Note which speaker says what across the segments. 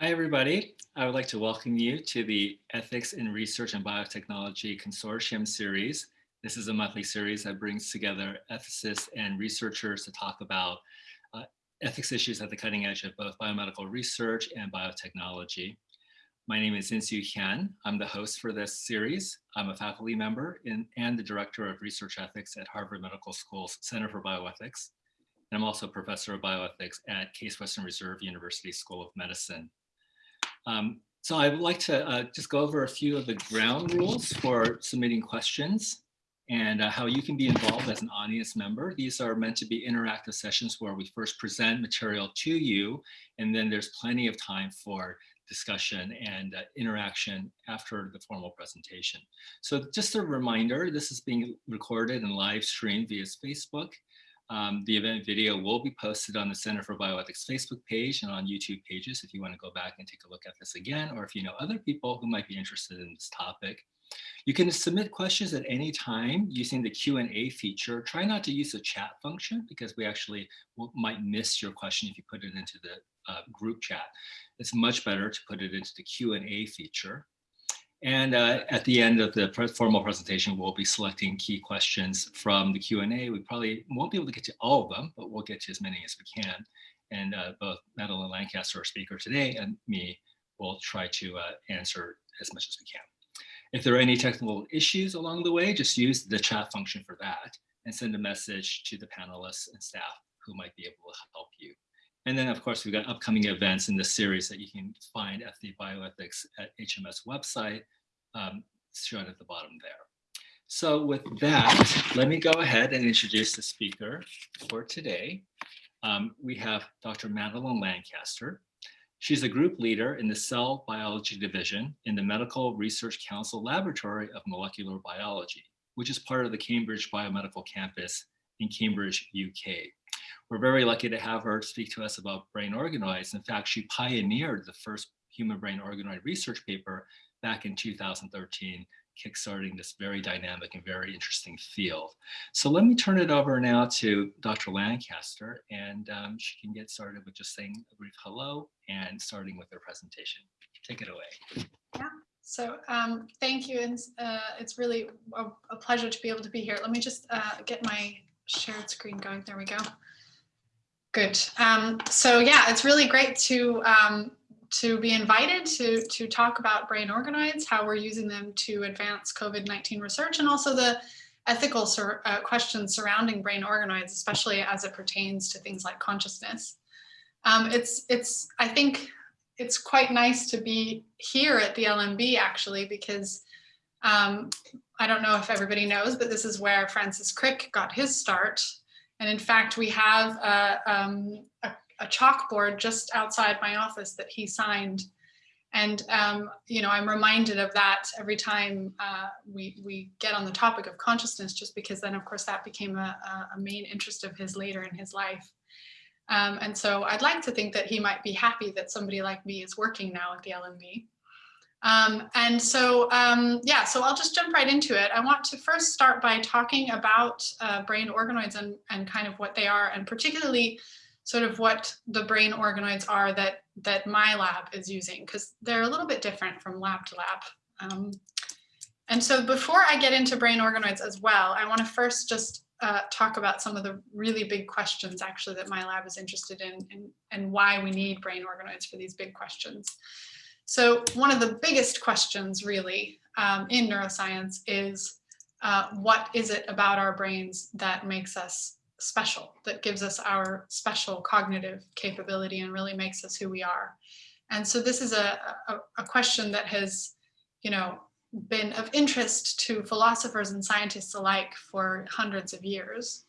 Speaker 1: Hi, everybody. I would like to welcome you to the Ethics in Research and Biotechnology Consortium series. This is a monthly series that brings together ethicists and researchers to talk about uh, ethics issues at the cutting edge of both biomedical research and biotechnology. My name is Insoo Hyun. I'm the host for this series. I'm a faculty member in, and the Director of Research Ethics at Harvard Medical School's Center for Bioethics. And I'm also a professor of bioethics at Case Western Reserve University School of Medicine. Um, so I would like to uh, just go over a few of the ground rules for submitting questions and uh, how you can be involved as an audience member. These are meant to be interactive sessions where we first present material to you, and then there's plenty of time for discussion and uh, interaction after the formal presentation. So just a reminder, this is being recorded and live streamed via Facebook. Um, the event video will be posted on the Center for Bioethics Facebook page and on YouTube pages if you want to go back and take a look at this again, or if you know other people who might be interested in this topic. You can submit questions at any time using the Q&A feature. Try not to use the chat function because we actually might miss your question if you put it into the uh, group chat. It's much better to put it into the Q&A feature. And uh, at the end of the formal presentation, we'll be selecting key questions from the Q&A. We probably won't be able to get to all of them, but we'll get to as many as we can. And uh, both Madeline Lancaster, our speaker today, and me will try to uh, answer as much as we can. If there are any technical issues along the way, just use the chat function for that and send a message to the panelists and staff who might be able to help you. And then, of course, we've got upcoming events in this series that you can find at the Bioethics at HMS website, um, shown at the bottom there. So with that, let me go ahead and introduce the speaker for today. Um, we have Dr. Madeline Lancaster. She's a group leader in the Cell Biology Division in the Medical Research Council Laboratory of Molecular Biology, which is part of the Cambridge Biomedical Campus in Cambridge, UK. We're very lucky to have her speak to us about brain organoids. In fact, she pioneered the first human brain organoid research paper back in 2013, kickstarting this very dynamic and very interesting field. So let me turn it over now to Dr. Lancaster, and um, she can get started with just saying a brief hello and starting with her presentation. Take it away.
Speaker 2: Yeah. So um, thank you, and uh, it's really a, a, pleasure to be able to be here. Let me just uh, get my shared screen going. There we go. Good. Um, so yeah, it's really great to um, to be invited to to talk about brain organoids, how we're using them to advance COVID-19 research, and also the ethical sur uh, questions surrounding brain organoids, especially as it pertains to things like consciousness. Um, it's it's I think it's quite nice to be here at the LMB actually because um, I don't know if everybody knows, but this is where Francis Crick got his start and in fact, we have a, um, a, a chalkboard just outside my office that he signed. And, um, you know, I'm reminded of that every time uh, we, we get on the topic of consciousness, just because then, of course, that became a, a main interest of his later in his life. Um, and so I'd like to think that he might be happy that somebody like me is working now at the LMB. Um, and so, um, yeah, so I'll just jump right into it. I want to first start by talking about uh, brain organoids and, and kind of what they are, and particularly sort of what the brain organoids are that, that my lab is using, because they're a little bit different from lab to lab. Um, and so before I get into brain organoids as well, I want to first just uh, talk about some of the really big questions actually that my lab is interested in and, and why we need brain organoids for these big questions. So one of the biggest questions really um, in neuroscience is uh, what is it about our brains that makes us special, that gives us our special cognitive capability and really makes us who we are. And so this is a, a, a question that has, you know, been of interest to philosophers and scientists alike for hundreds of years.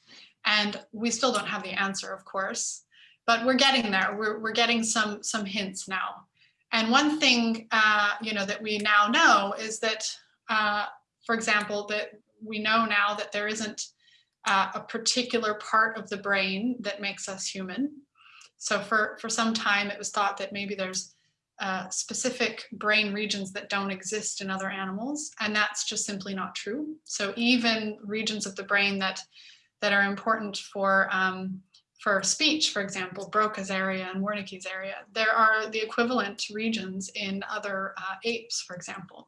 Speaker 2: And we still don't have the answer, of course, but we're getting there. We're, we're getting some, some hints now. And one thing, uh, you know, that we now know is that, uh, for example, that we know now that there isn't uh, a particular part of the brain that makes us human. So for, for some time, it was thought that maybe there's uh, specific brain regions that don't exist in other animals, and that's just simply not true. So even regions of the brain that, that are important for, um, for speech, for example, Broca's area and Wernicke's area. There are the equivalent regions in other uh, apes, for example.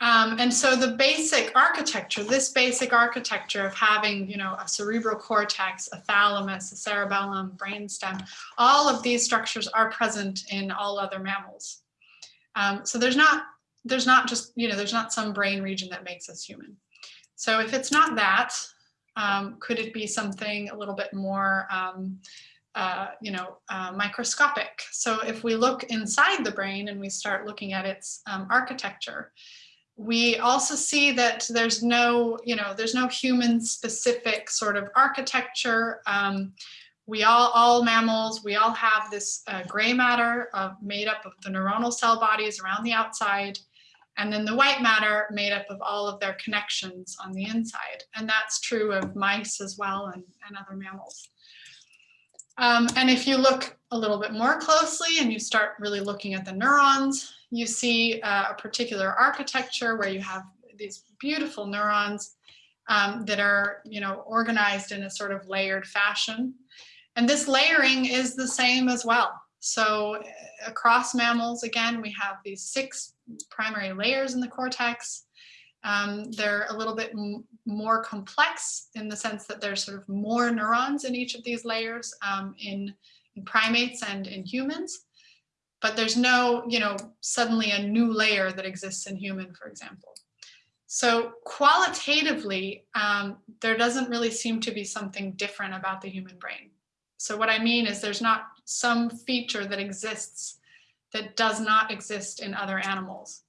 Speaker 2: Um, and so the basic architecture, this basic architecture of having, you know, a cerebral cortex, a thalamus, a cerebellum, brainstem, all of these structures are present in all other mammals. Um, so there's not, there's not just, you know, there's not some brain region that makes us human. So if it's not that, um, could it be something a little bit more, um, uh, you know, uh, microscopic? So if we look inside the brain and we start looking at its um, architecture, we also see that there's no, you know, there's no human specific sort of architecture. Um, we all, all mammals, we all have this uh, gray matter made up of the neuronal cell bodies around the outside, and then the white matter made up of all of their connections on the inside. And that's true of mice as well and, and other mammals. Um, and if you look a little bit more closely and you start really looking at the neurons, you see uh, a particular architecture where you have these beautiful neurons um, that are, you know, organized in a sort of layered fashion. And this layering is the same as well. So uh, across mammals, again, we have these six primary layers in the cortex. Um, they're a little bit more complex in the sense that there's sort of more neurons in each of these layers um, in, in primates and in humans but there's no, you know, suddenly a new layer that exists in human, for example. So qualitatively, um, there doesn't really seem to be something different about the human brain. So what I mean is there's not some feature that exists that does not exist in other animals.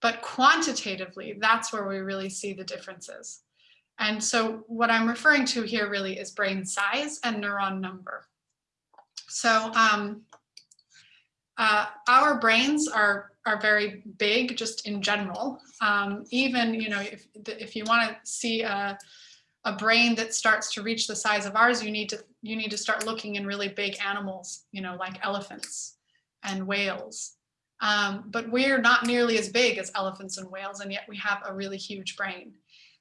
Speaker 2: But quantitatively, that's where we really see the differences. And so what I'm referring to here really is brain size and neuron number. So um, uh, our brains are are very big just in general. Um, even, you know, if, if you want to see a, a brain that starts to reach the size of ours, you need to you need to start looking in really big animals, you know, like elephants and whales. Um, but we're not nearly as big as elephants and whales, and yet we have a really huge brain.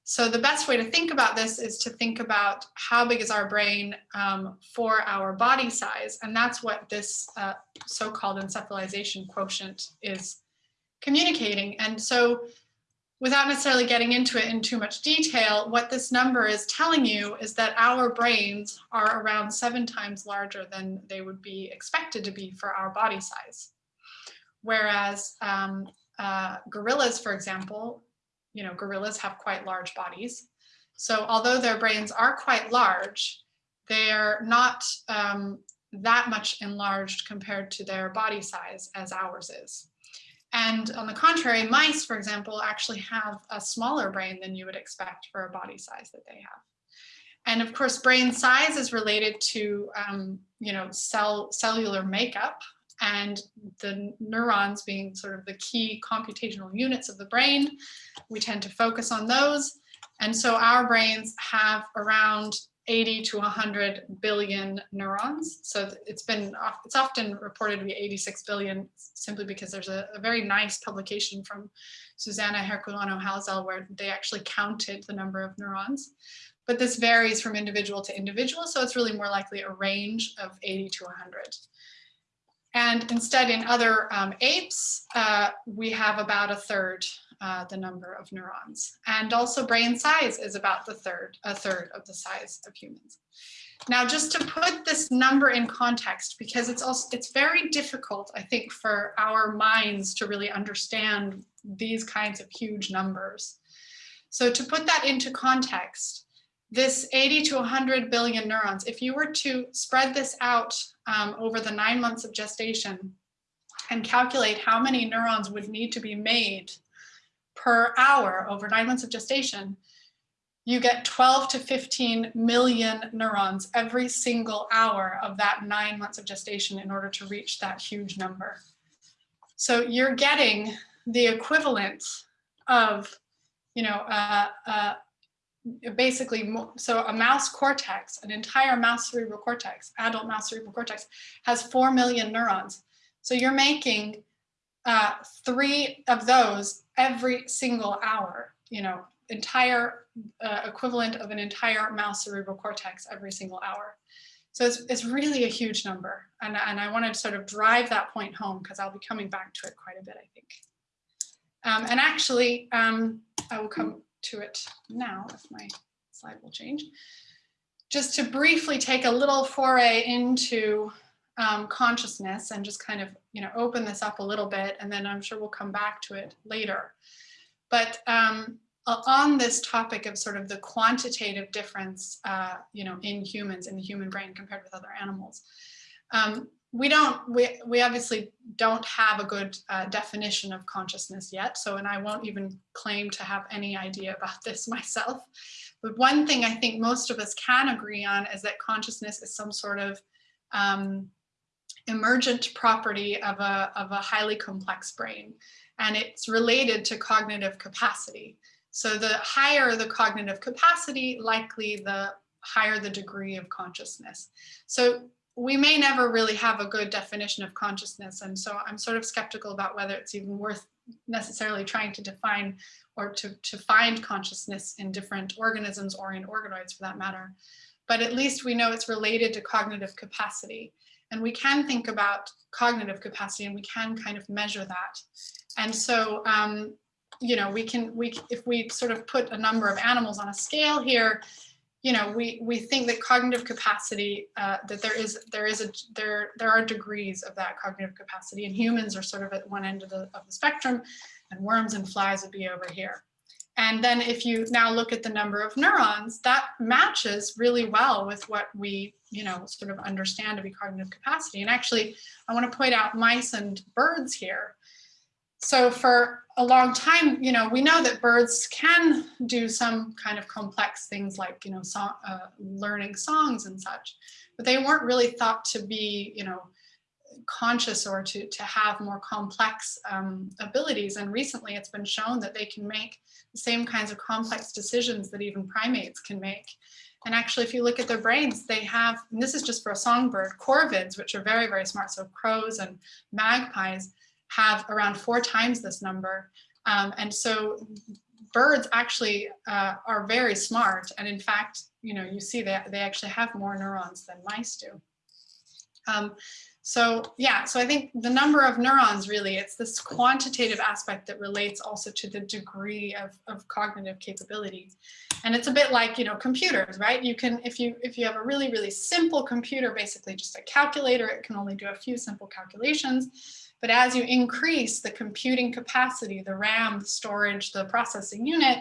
Speaker 2: So the best way to think about this is to think about how big is our brain um, for our body size. And that's what this uh, so-called encephalization quotient is communicating. And so without necessarily getting into it in too much detail, what this number is telling you is that our brains are around seven times larger than they would be expected to be for our body size. Whereas um, uh, gorillas, for example, you know, gorillas have quite large bodies. So although their brains are quite large, they're not um, that much enlarged compared to their body size as ours is. And on the contrary, mice, for example, actually have a smaller brain than you would expect for a body size that they have. And of course, brain size is related to, um, you know, cell cellular makeup and the neurons being sort of the key computational units of the brain. We tend to focus on those. And so our brains have around 80 to 100 billion neurons. So it's been, it's often reported to be 86 billion simply because there's a, a very nice publication from Suzana Herculano-Houzel where they actually counted the number of neurons. But this varies from individual to individual. So it's really more likely a range of 80 to 100. And instead in other um, apes, uh, we have about a third uh, the number of neurons. And also brain size is about the third, a third of the size of humans. Now, just to put this number in context, because it's also it's very difficult, I think, for our minds to really understand these kinds of huge numbers. So to put that into context, this 80 to 100 billion neurons, if you were to spread this out um, over the nine months of gestation and calculate how many neurons would need to be made per hour over nine months of gestation, you get 12 to 15 million neurons every single hour of that nine months of gestation in order to reach that huge number. So you're getting the equivalent of, you know, uh, uh, basically, so a mouse cortex, an entire mouse cerebral cortex, adult mouse cerebral cortex, has 4 million neurons. So you're making uh, three of those every single hour, you know, entire uh, equivalent of an entire mouse cerebral cortex every single hour. So it's, it's really a huge number. And, and I want to sort of drive that point home because I'll be coming back to it quite a bit, I think. Um, and actually, um, I will come to it now if my slide will change. Just to briefly take a little foray into um, consciousness and just kind of, you know, open this up a little bit, and then I'm sure we'll come back to it later. But um, on this topic of sort of the quantitative difference, uh, you know, in humans, in the human brain compared with other animals. Um, we don't, we, we obviously don't have a good uh, definition of consciousness yet. So, and I won't even claim to have any idea about this myself. But one thing I think most of us can agree on is that consciousness is some sort of um, emergent property of a, of a highly complex brain. And it's related to cognitive capacity. So the higher the cognitive capacity, likely the higher the degree of consciousness. So we may never really have a good definition of consciousness. And so I'm sort of skeptical about whether it's even worth necessarily trying to define or to, to find consciousness in different organisms or in organoids for that matter. But at least we know it's related to cognitive capacity. And we can think about cognitive capacity and we can kind of measure that. And so um, you know, we can, we, if we sort of put a number of animals on a scale here, you know, we, we think that cognitive capacity, uh, that there is, there is a, there, there are degrees of that cognitive capacity and humans are sort of at one end of the, of the spectrum and worms and flies would be over here. And then if you now look at the number of neurons, that matches really well with what we, you know, sort of understand to be cognitive capacity. And actually, I want to point out mice and birds here so for a long time, you know, we know that birds can do some kind of complex things like, you know, uh, learning songs and such, but they weren't really thought to be, you know, conscious or to, to have more complex um, abilities. And recently it's been shown that they can make the same kinds of complex decisions that even primates can make. And actually, if you look at their brains, they have, and this is just for a songbird, corvids, which are very, very smart. So crows and magpies, have around four times this number. Um, and so birds actually uh, are very smart. And in fact, you know, you see that they actually have more neurons than mice do. Um, so yeah, so I think the number of neurons really, it's this quantitative aspect that relates also to the degree of, of cognitive capability. And it's a bit like, you know, computers, right? You can, if you, if you have a really, really simple computer, basically just a calculator, it can only do a few simple calculations. But as you increase the computing capacity, the RAM, the storage, the processing unit,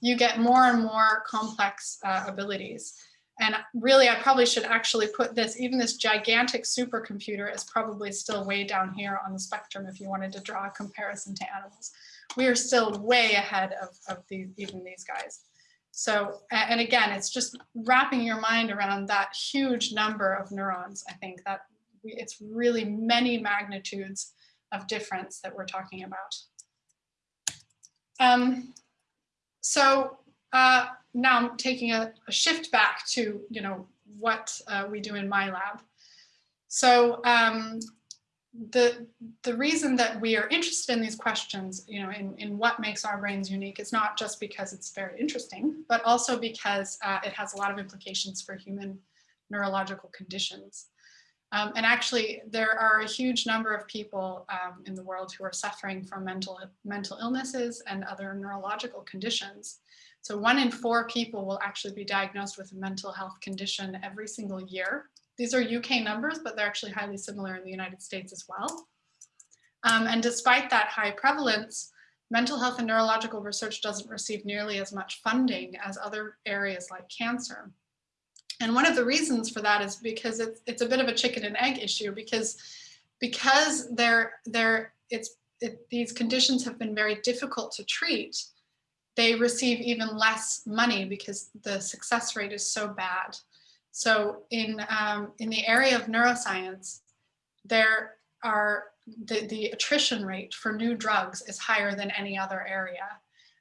Speaker 2: you get more and more complex uh, abilities. And really, I probably should actually put this, even this gigantic supercomputer is probably still way down here on the spectrum if you wanted to draw a comparison to animals. We are still way ahead of, of even these guys. So, and again, it's just wrapping your mind around that huge number of neurons. I think that it's really many magnitudes of difference that we're talking about. Um, so uh, now I'm taking a, a, shift back to, you know, what uh, we do in my lab. So um, the, the reason that we are interested in these questions, you know, in, in what makes our brains unique is not just because it's very interesting, but also because uh, it has a lot of implications for human neurological conditions. Um, and actually, there are a huge number of people um, in the world who are suffering from mental, mental illnesses and other neurological conditions. So one in four people will actually be diagnosed with a mental health condition every single year. These are UK numbers, but they're actually highly similar in the United States as well. Um, and despite that high prevalence, mental health and neurological research doesn't receive nearly as much funding as other areas like cancer. And one of the reasons for that is because it's, it's a bit of a chicken and egg issue because because they're, they're, it's, it, these conditions have been very difficult to treat, they receive even less money because the success rate is so bad. So in, um, in the area of neuroscience, there are the, the attrition rate for new drugs is higher than any other area.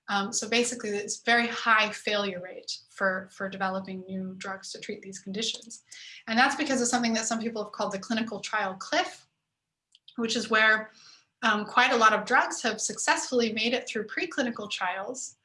Speaker 2: Um, so basically, it's very high failure rate for, for developing new drugs to treat these conditions. And that's because of something that some people have called the clinical trial cliff, which is where um, quite a lot of drugs have successfully made it through preclinical trials.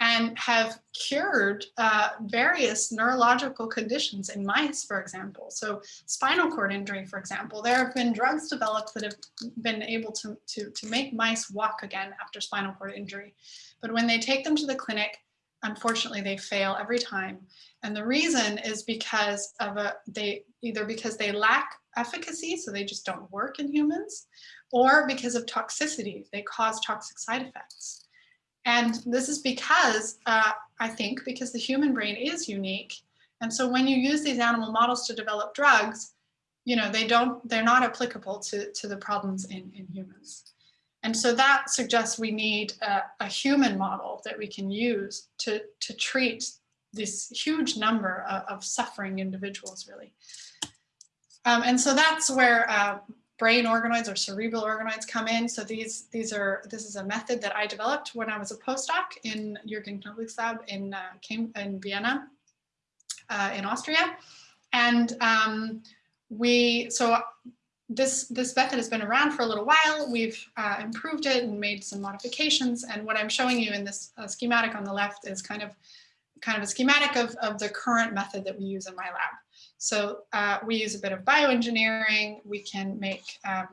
Speaker 2: And have cured uh, various neurological conditions in mice, for example. So spinal cord injury, for example, there have been drugs developed that have been able to, to, to make mice walk again after spinal cord injury. But when they take them to the clinic, unfortunately, they fail every time. And the reason is because of a, they either because they lack efficacy, so they just don't work in humans, or because of toxicity, they cause toxic side effects. And this is because, uh, I think, because the human brain is unique. And so when you use these animal models to develop drugs, you know, they don't, they're not applicable to, to the problems in, in humans. And so that suggests we need a, a human model that we can use to, to treat this huge number of, of suffering individuals, really. Um, and so that's where uh, brain organoids or cerebral organoids come in. So these these are this is a method that I developed when I was a postdoc in Jürgen Knoblich's lab in uh, came in Vienna, uh, in Austria, and um, we so this this method has been around for a little while. We've uh, improved it and made some modifications. And what I'm showing you in this uh, schematic on the left is kind of kind of a schematic of, of the current method that we use in my lab. So uh, we use a bit of bioengineering. We can make um,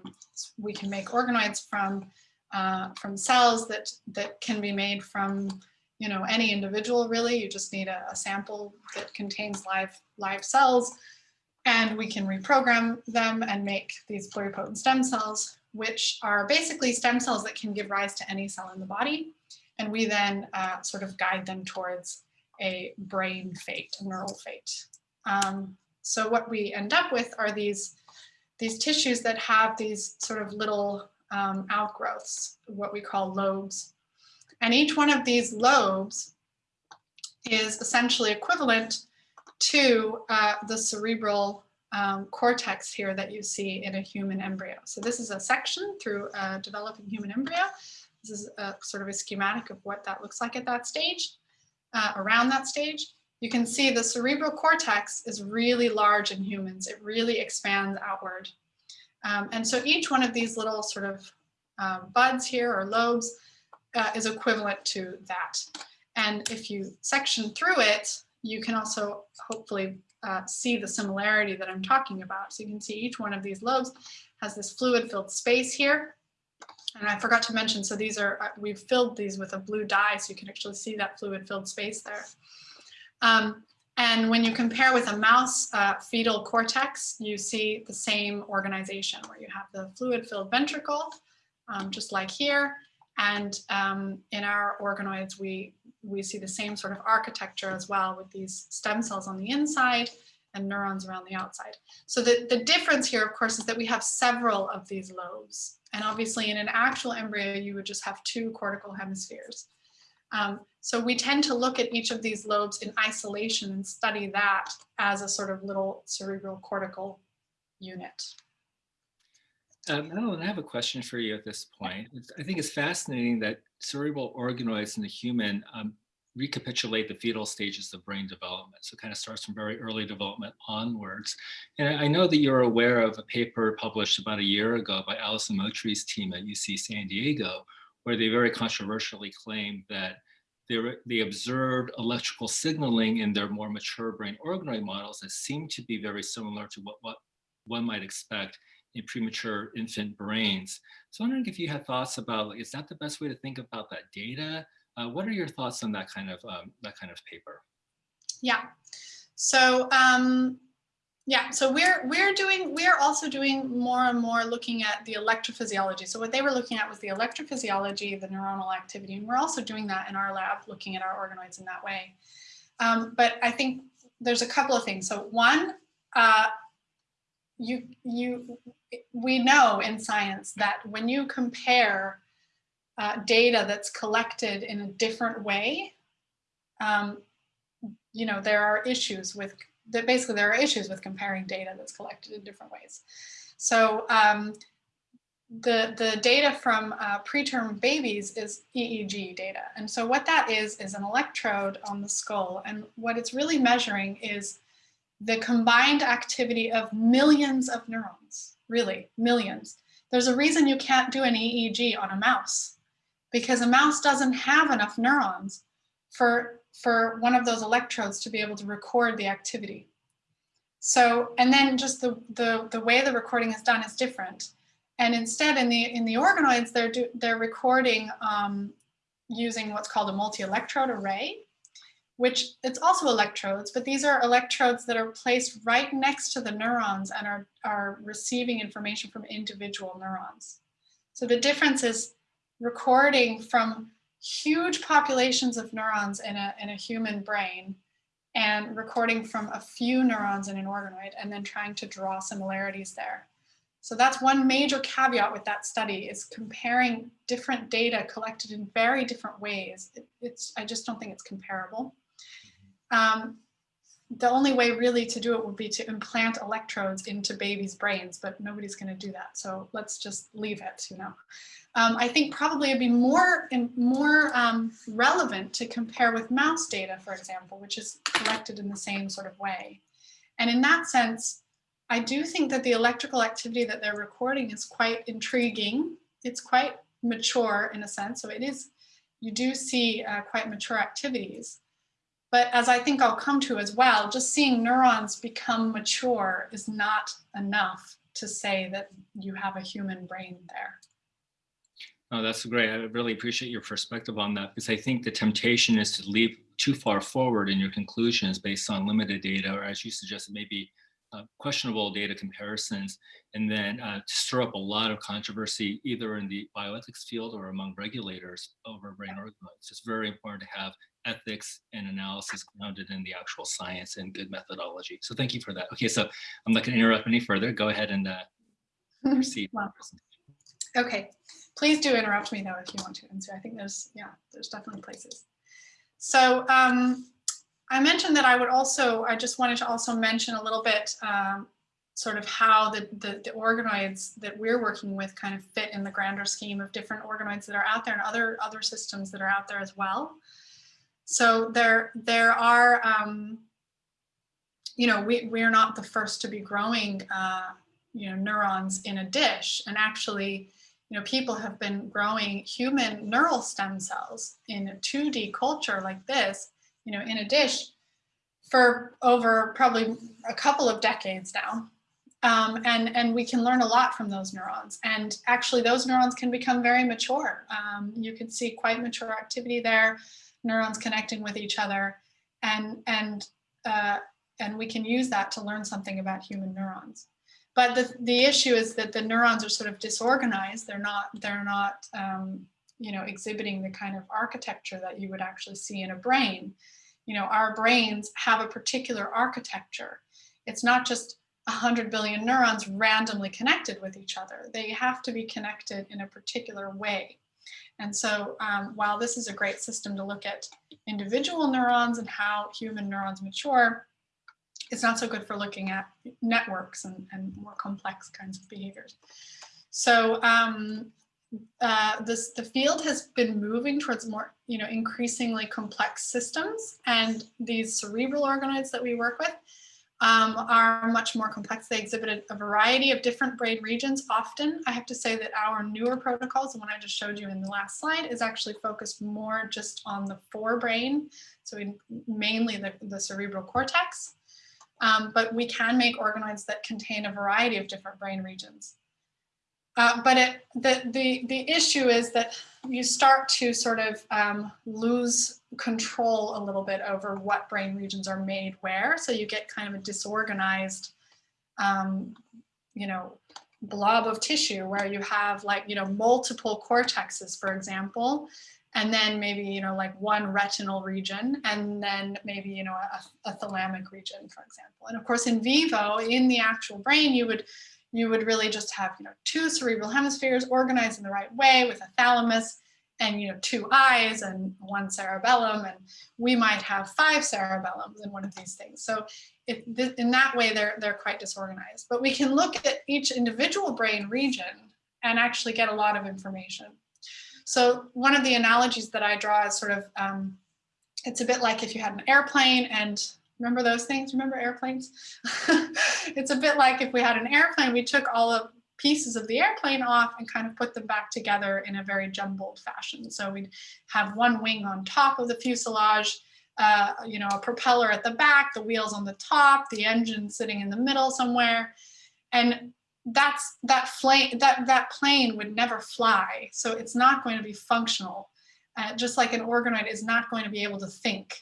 Speaker 2: we can make organoids from uh, from cells that that can be made from you know any individual really. You just need a, a sample that contains live live cells, and we can reprogram them and make these pluripotent stem cells, which are basically stem cells that can give rise to any cell in the body. And we then uh, sort of guide them towards a brain fate, a neural fate. Um, so what we end up with are these, these tissues that have these sort of little um, outgrowths, what we call lobes. And each one of these lobes is essentially equivalent to uh, the cerebral um, cortex here that you see in a human embryo. So this is a section through a developing human embryo. This is a sort of a schematic of what that looks like at that stage, uh, around that stage you can see the cerebral cortex is really large in humans. It really expands outward. Um, and so each one of these little sort of uh, buds here or lobes uh, is equivalent to that. And if you section through it, you can also hopefully uh, see the similarity that I'm talking about. So you can see each one of these lobes has this fluid filled space here. And I forgot to mention, so these are, uh, we've filled these with a blue dye, so you can actually see that fluid filled space there. Um, and when you compare with a mouse uh, fetal cortex, you see the same organization where you have the fluid filled ventricle, um, just like here. And um, in our organoids, we, we see the same sort of architecture as well with these stem cells on the inside and neurons around the outside. So the, the difference here, of course, is that we have several of these lobes. And obviously in an actual embryo, you would just have two cortical hemispheres. Um, so we tend to look at each of these lobes in isolation and study that as a sort of little cerebral cortical unit.
Speaker 1: Um, I have a question for you at this point. I think it's fascinating that cerebral organoids in the human um, recapitulate the fetal stages of brain development. So it kind of starts from very early development onwards. And I know that you're aware of a paper published about a year ago by Alysson Muotri's team at UC San Diego, where they very controversially claimed that they observed electrical signaling in their more mature brain organoid models that seemed to be very similar to what, what one might expect in premature infant brains. So I'm wondering if you had thoughts about, like, is that the best way to think about that data? Uh, what are your thoughts on that kind of um, that kind of paper?
Speaker 2: Yeah, so um, yeah, so we're we're doing we're also doing more and more looking at the electrophysiology. So what they were looking at was the electrophysiology, the neuronal activity, and we're also doing that in our lab, looking at our organoids in that way. Um, but I think there's a couple of things. So one, uh, you you we know in science that when you compare uh, data that's collected in a different way, um, you know there are issues with that basically there are issues with comparing data that's collected in different ways. So um, the, the data from uh, preterm babies is EEG data. And so what that is, is an electrode on the skull. And what it's really measuring is the combined activity of millions of neurons, really millions. There's a reason you can't do an EEG on a mouse because a mouse doesn't have enough neurons for, for one of those electrodes to be able to record the activity. So, and then just the, the, the way the recording is done is different. And instead in the, in the organoids, they're, do, they're recording um, using what's called a multi-electrode array, which it's also electrodes, but these are electrodes that are placed right next to the neurons and are, are receiving information from individual neurons. So the difference is recording from huge populations of neurons in a, in a human brain and recording from a few neurons in an organoid and then trying to draw similarities there. So that's one major caveat with that study is comparing different data collected in very different ways. It, it's, I just don't think it's comparable. Um, the only way really to do it would be to implant electrodes into babies' brains, but nobody's going to do that. So let's just leave it, you know. Um, I think probably it'd be more and more um, relevant to compare with mouse data, for example, which is collected in the same sort of way. And in that sense, I do think that the electrical activity that they're recording is quite intriguing. It's quite mature in a sense. So it is, you do see uh, quite mature activities. But as I think I'll come to as well, just seeing neurons become mature is not enough to say that you have a human brain there.
Speaker 1: Oh, that's great. I really appreciate your perspective on that because I think the temptation is to leap too far forward in your conclusions based on limited data, or as you suggested, maybe uh, questionable data comparisons and then uh, to stir up a lot of controversy either in the bioethics field or among regulators over brain organoids. It's very important to have ethics and analysis grounded in the actual science and good methodology. So thank you for that. Okay, so I'm not going to interrupt any further. Go ahead and uh, proceed.
Speaker 2: well, okay, please do interrupt me though if you want to. And so I think there's, yeah, there's definitely places. So um, I mentioned that I would also, I just wanted to also mention a little bit um, sort of how the, the, the, organoids that we're working with kind of fit in the grander scheme of different organoids that are out there and other, other systems that are out there as well. So there, there are, um, you know, we, we're not the first to be growing, uh, you know, neurons in a dish. And actually, you know, people have been growing human neural stem cells in a 2D culture like this you know, in a dish for over probably a couple of decades now. Um, and, and we can learn a lot from those neurons. And actually those neurons can become very mature. Um, you can see quite mature activity there, neurons connecting with each other. And, and, uh, and we can use that to learn something about human neurons. But the, the issue is that the neurons are sort of disorganized. They're not, they're not um, you know, exhibiting the kind of architecture that you would actually see in a brain. You know, our brains have a particular architecture. It's not just 100 billion neurons randomly connected with each other. They have to be connected in a particular way. And so um, while this is a great system to look at individual neurons and how human neurons mature, it's not so good for looking at networks and, and more complex kinds of behaviors. So um, uh, this, the field has been moving towards more, you know, increasingly complex systems and these cerebral organoids that we work with um, are much more complex. They exhibited a variety of different brain regions. Often, I have to say that our newer protocols, the one I just showed you in the last slide, is actually focused more just on the forebrain, so in, mainly the, the cerebral cortex. Um, but we can make organoids that contain a variety of different brain regions. Uh, but it, the, the, the issue is that you start to sort of um, lose control a little bit over what brain regions are made where. So you get kind of a disorganized, um, you know, blob of tissue where you have like, you know, multiple cortexes, for example, and then maybe, you know, like one retinal region, and then maybe, you know, a, a thalamic region, for example. And of course, in vivo, in the actual brain, you would you would really just have, you know, two cerebral hemispheres organized in the right way with a thalamus and, you know, two eyes and one cerebellum. And we might have five cerebellums in one of these things. So if in that way, they're, they're quite disorganized. But we can look at each individual brain region and actually get a lot of information. So one of the analogies that I draw is sort of, um, it's a bit like if you had an airplane and Remember those things? Remember airplanes? it's a bit like if we had an airplane, we took all of pieces of the airplane off and kind of put them back together in a very jumbled fashion. So we'd have one wing on top of the fuselage, uh, you know, a propeller at the back, the wheels on the top, the engine sitting in the middle somewhere. And that's that plane that that plane would never fly so it's not going to be functional uh, just like an organoid is not going to be able to think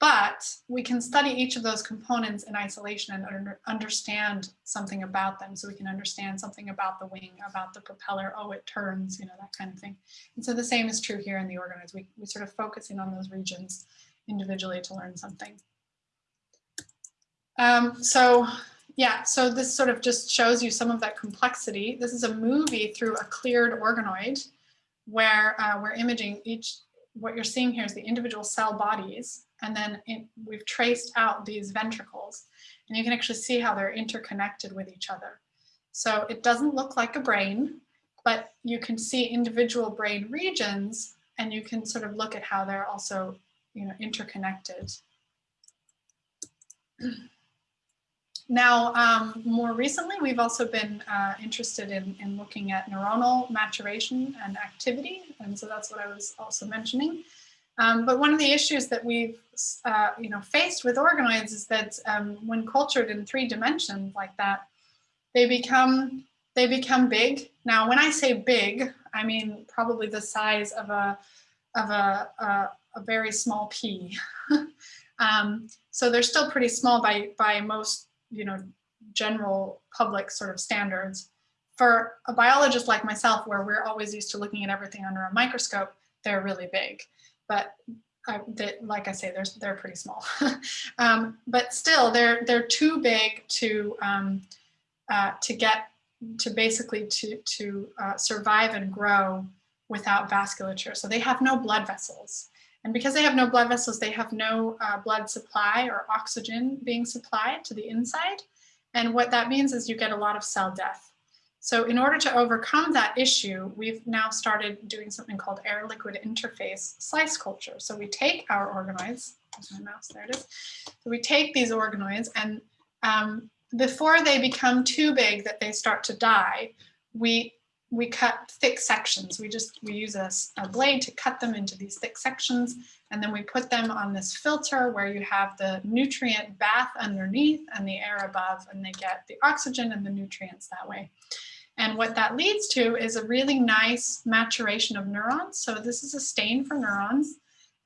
Speaker 2: but we can study each of those components in isolation and under, understand something about them. So we can understand something about the wing about the propeller oh it turns you know that kind of thing. And so the same is true here in the organoids we, we sort of focus in on those regions individually to learn something. Um, so yeah, so this sort of just shows you some of that complexity. This is a movie through a cleared organoid where uh, we're imaging each, what you're seeing here is the individual cell bodies, and then it, we've traced out these ventricles, and you can actually see how they're interconnected with each other. So it doesn't look like a brain, but you can see individual brain regions, and you can sort of look at how they're also you know, interconnected. Now, um, more recently, we've also been uh, interested in, in looking at neuronal maturation and activity. And so that's what I was also mentioning. Um, but one of the issues that we've uh, you know, faced with organoids is that um, when cultured in three dimensions like that, they become, they become big. Now, when I say big, I mean probably the size of a, of a, a, a very small pea. um, so they're still pretty small by, by most you know, general public sort of standards. For a biologist like myself, where we're always used to looking at everything under a microscope, they're really big. But I, they, like I say, they're, they're pretty small. um, but still, they're, they're too big to, um, uh, to get, to basically to, to uh, survive and grow without vasculature. So they have no blood vessels. And because they have no blood vessels, they have no uh, blood supply or oxygen being supplied to the inside. And what that means is you get a lot of cell death. So in order to overcome that issue, we've now started doing something called air liquid interface slice culture. So we take our organoids, there's my mouse, there it is. So we take these organoids and um, before they become too big that they start to die, we we cut thick sections. We just, we use a, a, blade to cut them into these thick sections. And then we put them on this filter where you have the nutrient bath underneath and the air above, and they get the oxygen and the nutrients that way. And what that leads to is a really nice maturation of neurons. So this is a stain for neurons.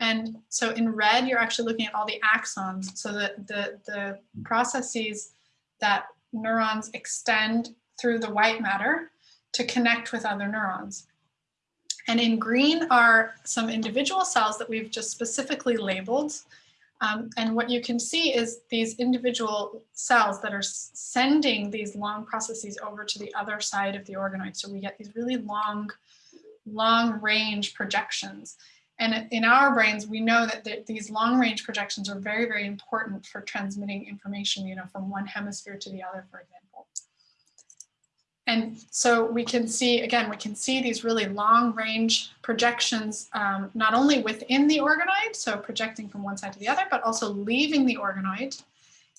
Speaker 2: And so in red, you're actually looking at all the axons. So that the, the processes that neurons extend through the white matter to connect with other neurons. And in green are some individual cells that we've just specifically labeled. Um, and what you can see is these individual cells that are sending these long processes over to the other side of the organoid. So we get these really long, long range projections. And in our brains, we know that th these long range projections are very, very important for transmitting information, you know, from one hemisphere to the other, for example. And so we can see, again, we can see these really long range projections, um, not only within the organoid, so projecting from one side to the other, but also leaving the organoid.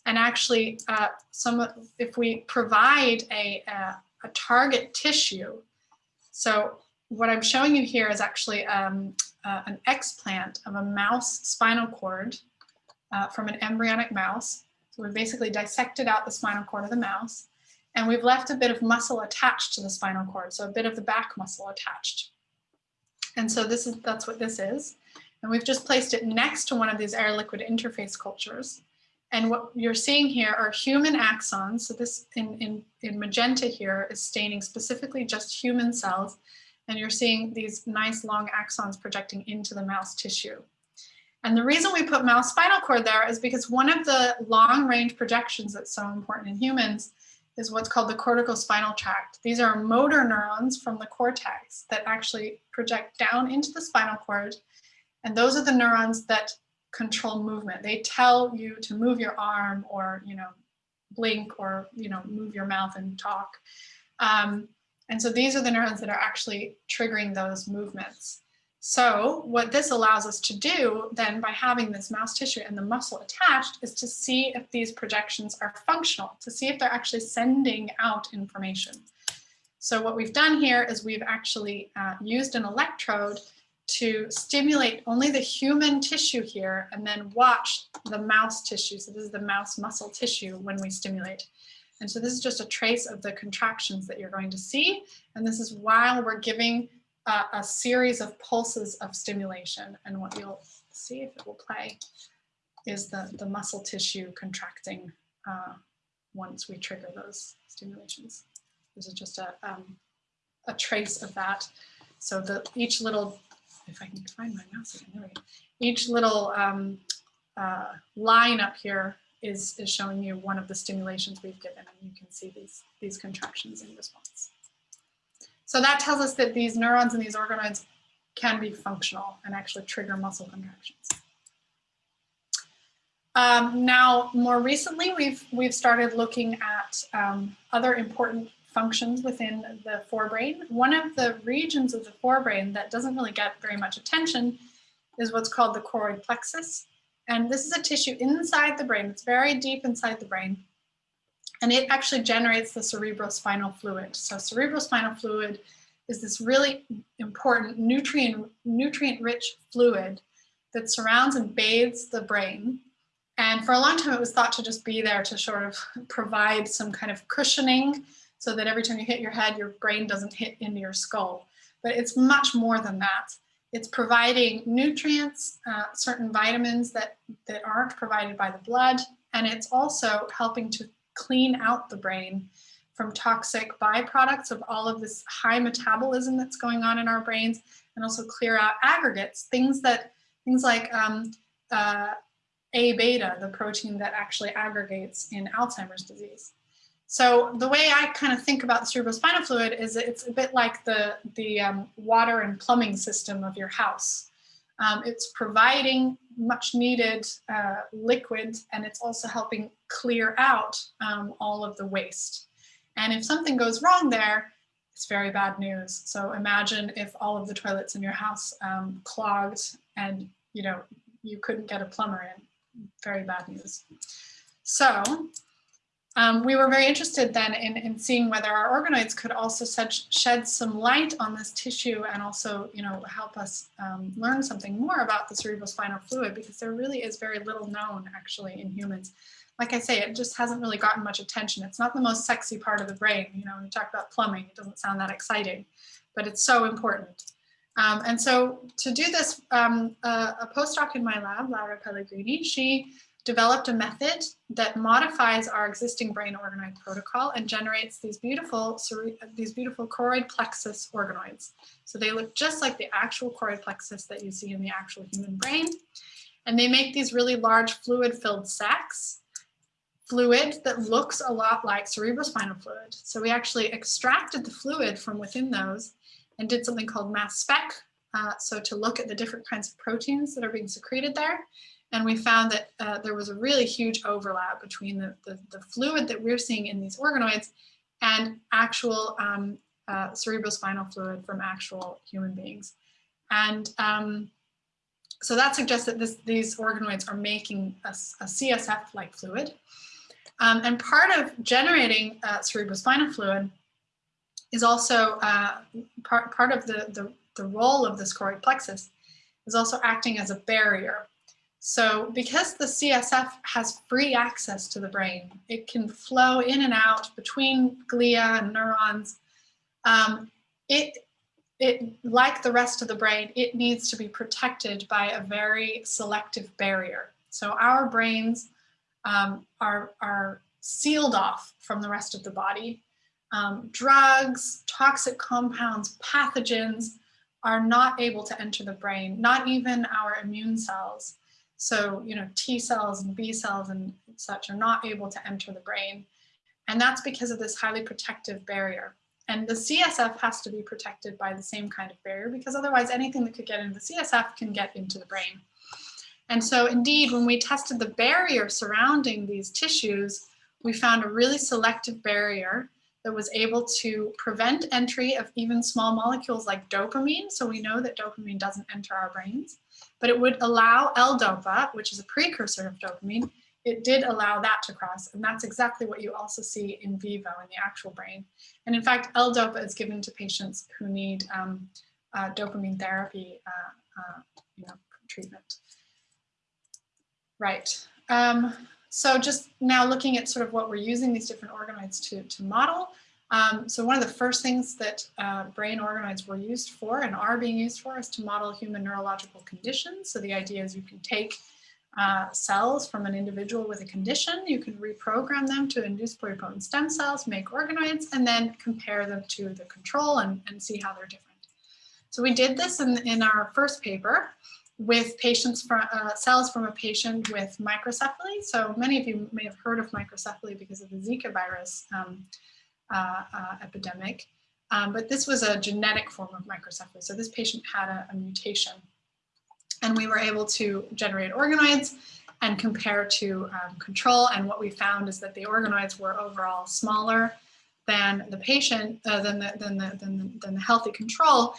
Speaker 2: And actually, uh, some if we provide a, a, a, target tissue, so what I'm showing you here is actually um, uh, an explant of a mouse spinal cord uh, from an embryonic mouse. So we basically dissected out the spinal cord of the mouse and we've left a bit of muscle attached to the spinal cord, so a bit of the back muscle attached. And so this is that's what this is. And we've just placed it next to one of these air liquid interface cultures. And what you're seeing here are human axons. So this in, in, in magenta here is staining specifically just human cells. And you're seeing these nice long axons projecting into the mouse tissue. And the reason we put mouse spinal cord there is because one of the long range projections that's so important in humans is what's called the corticospinal tract. These are motor neurons from the cortex that actually project down into the spinal cord. And those are the neurons that control movement. They tell you to move your arm or, you know, blink or, you know, move your mouth and talk. Um, and so these are the neurons that are actually triggering those movements. So what this allows us to do then by having this mouse tissue and the muscle attached is to see if these projections are functional, to see if they're actually sending out information. So what we've done here is we've actually uh, used an electrode to stimulate only the human tissue here and then watch the mouse tissue. So this is the mouse muscle tissue when we stimulate. And so this is just a trace of the contractions that you're going to see. And this is while we're giving a series of pulses of stimulation. And what you'll see if it will play is the, the muscle tissue contracting uh, once we trigger those stimulations. This is just a, um, a trace of that. So the each little, if I can find my mouse again, there we go. Each little um, uh, line up here is, is showing you one of the stimulations we've given and you can see these, these contractions in response. So that tells us that these neurons and these organoids can be functional and actually trigger muscle contractions. Um, now, more recently, we've, we've started looking at um, other important functions within the forebrain. One of the regions of the forebrain that doesn't really get very much attention is what's called the choroid plexus. And this is a tissue inside the brain. It's very deep inside the brain. And it actually generates the cerebrospinal fluid. So cerebrospinal fluid is this really important nutrient, nutrient-rich fluid that surrounds and bathes the brain. And for a long time, it was thought to just be there to sort of provide some kind of cushioning so that every time you hit your head, your brain doesn't hit into your skull. But it's much more than that. It's providing nutrients, uh, certain vitamins that, that aren't provided by the blood, and it's also helping to clean out the brain from toxic byproducts of all of this high metabolism that's going on in our brains, and also clear out aggregates, things that things like um, uh, A beta, the protein that actually aggregates in Alzheimer's disease. So the way I kind of think about the cerebrospinal fluid is it's a bit like the, the um, water and plumbing system of your house. Um, it's providing much needed uh, liquid and it's also helping clear out um, all of the waste. And if something goes wrong there, it's very bad news. So imagine if all of the toilets in your house um, clogged and you know you couldn't get a plumber in. Very bad news. So um, we were very interested then in, in seeing whether our organoids could also shed some light on this tissue and also, you know, help us um, learn something more about the cerebrospinal fluid because there really is very little known actually in humans. Like I say, it just hasn't really gotten much attention. It's not the most sexy part of the brain. You know, when you talk about plumbing, it doesn't sound that exciting, but it's so important. Um, and so to do this, um, a, a postdoc in my lab, Laura Pellegrini, she developed a method that modifies our existing brain organoid protocol and generates these beautiful, these beautiful choroid plexus organoids. So they look just like the actual choroid plexus that you see in the actual human brain. And they make these really large fluid-filled sacs, fluid that looks a lot like cerebrospinal fluid. So we actually extracted the fluid from within those and did something called mass spec. Uh, so to look at the different kinds of proteins that are being secreted there and we found that uh, there was a really huge overlap between the, the, the, fluid that we're seeing in these organoids and actual um, uh, cerebrospinal fluid from actual human beings. And um, so that suggests that this, these organoids are making a, a CSF-like fluid. Um, and part of generating uh, cerebrospinal fluid is also uh, part, part of the, the, the role of this choroid plexus is also acting as a barrier so because the CSF has free access to the brain, it can flow in and out between glia and neurons. Um, it, it, like the rest of the brain, it needs to be protected by a very selective barrier. So our brains um, are, are sealed off from the rest of the body. Um, drugs, toxic compounds, pathogens are not able to enter the brain, not even our immune cells. So, you know, T cells and B cells and such are not able to enter the brain. And that's because of this highly protective barrier. And the CSF has to be protected by the same kind of barrier because otherwise anything that could get into the CSF can get into the brain. And so indeed, when we tested the barrier surrounding these tissues, we found a really selective barrier that was able to prevent entry of even small molecules like dopamine. So we know that dopamine doesn't enter our brains, but it would allow L-DOPA, which is a precursor of dopamine, it did allow that to cross. And that's exactly what you also see in vivo in the actual brain. And in fact, L-DOPA is given to patients who need um, uh, dopamine therapy uh, uh, you know, treatment. Right. Um, so just now looking at sort of what we're using these different organoids to, to model. Um, so one of the first things that uh, brain organoids were used for and are being used for is to model human neurological conditions. So the idea is you can take uh, cells from an individual with a condition, you can reprogram them to induce pluripotent stem cells, make organoids, and then compare them to the control and, and see how they're different. So we did this in, in our first paper with patients from uh, cells from a patient with microcephaly. So many of you may have heard of microcephaly because of the Zika virus um, uh, uh, epidemic. Um, but this was a genetic form of microcephaly. So this patient had a, a mutation and we were able to generate organoids and compare to um, control. And what we found is that the organoids were overall smaller than the patient, uh, than, the, than, the, than, the, than the healthy control.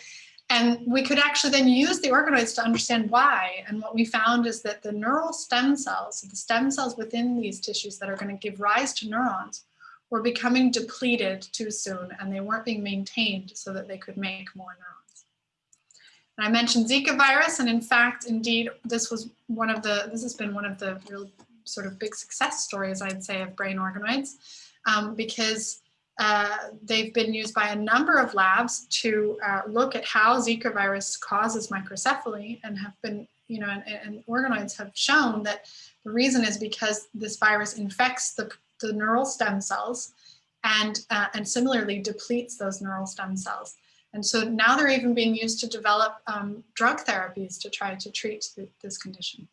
Speaker 2: And we could actually then use the organoids to understand why. And what we found is that the neural stem cells, the stem cells within these tissues that are going to give rise to neurons, were becoming depleted too soon and they weren't being maintained so that they could make more neurons. And I mentioned Zika virus, and in fact, indeed, this was one of the, this has been one of the real sort of big success stories, I'd say, of brain organoids, um, because uh, they've been used by a number of labs to uh, look at how Zika virus causes microcephaly and have been, you know, and, and, organoids have shown that the reason is because this virus infects the, the neural stem cells and, uh, and similarly depletes those neural stem cells. And so now they're even being used to develop um, drug therapies to try to treat the, this condition.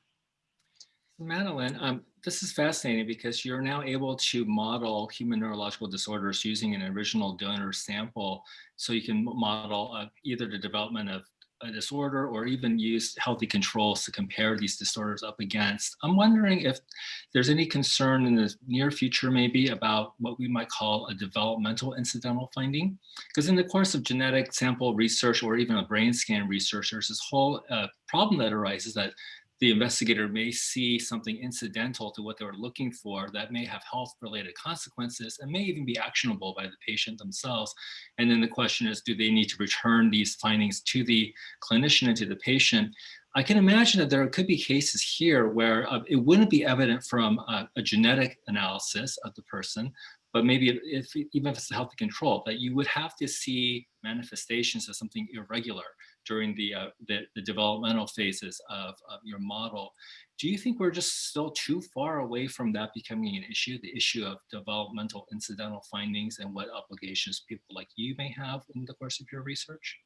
Speaker 1: Madeline, um, this is fascinating because you're now able to model human neurological disorders using an original donor sample. So you can model uh, either the development of a disorder or even use healthy controls to compare these disorders up against. I'm wondering if there's any concern in the near future maybe about what we might call a developmental incidental finding. Because in the course of genetic sample research or even a brain scan research, there's this whole uh, problem that arises that the investigator may see something incidental to what they were looking for that may have health related consequences and may even be actionable by the patient themselves. And then the question is, do they need to return these findings to the clinician and to the patient? I can imagine that there could be cases here where uh, it wouldn't be evident from a, a genetic analysis of the person, but maybe if, even if it's a healthy control, that you would have to see manifestations of something irregular during the, uh, the, the, developmental phases of, of your model. Do you think we're just still too far away from that becoming an issue, the issue of developmental incidental findings and what obligations people like you may have in the course of your research?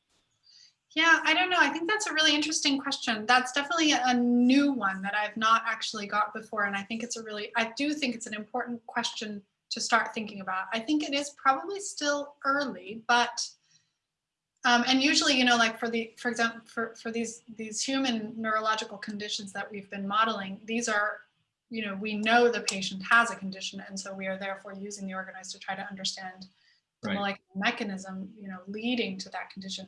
Speaker 2: Yeah, I don't know. I think that's a really interesting question. That's definitely a new one that I've not actually got before. And I think it's a really, I do think it's an important question to start thinking about. I think it is probably still early, but um, and usually, you know, like for the, for example, for, for these, these human neurological conditions that we've been modeling, these are, you know, we know the patient has a condition. And so we are therefore using the organoids to try to understand the right. molecular mechanism, you know, leading to that condition.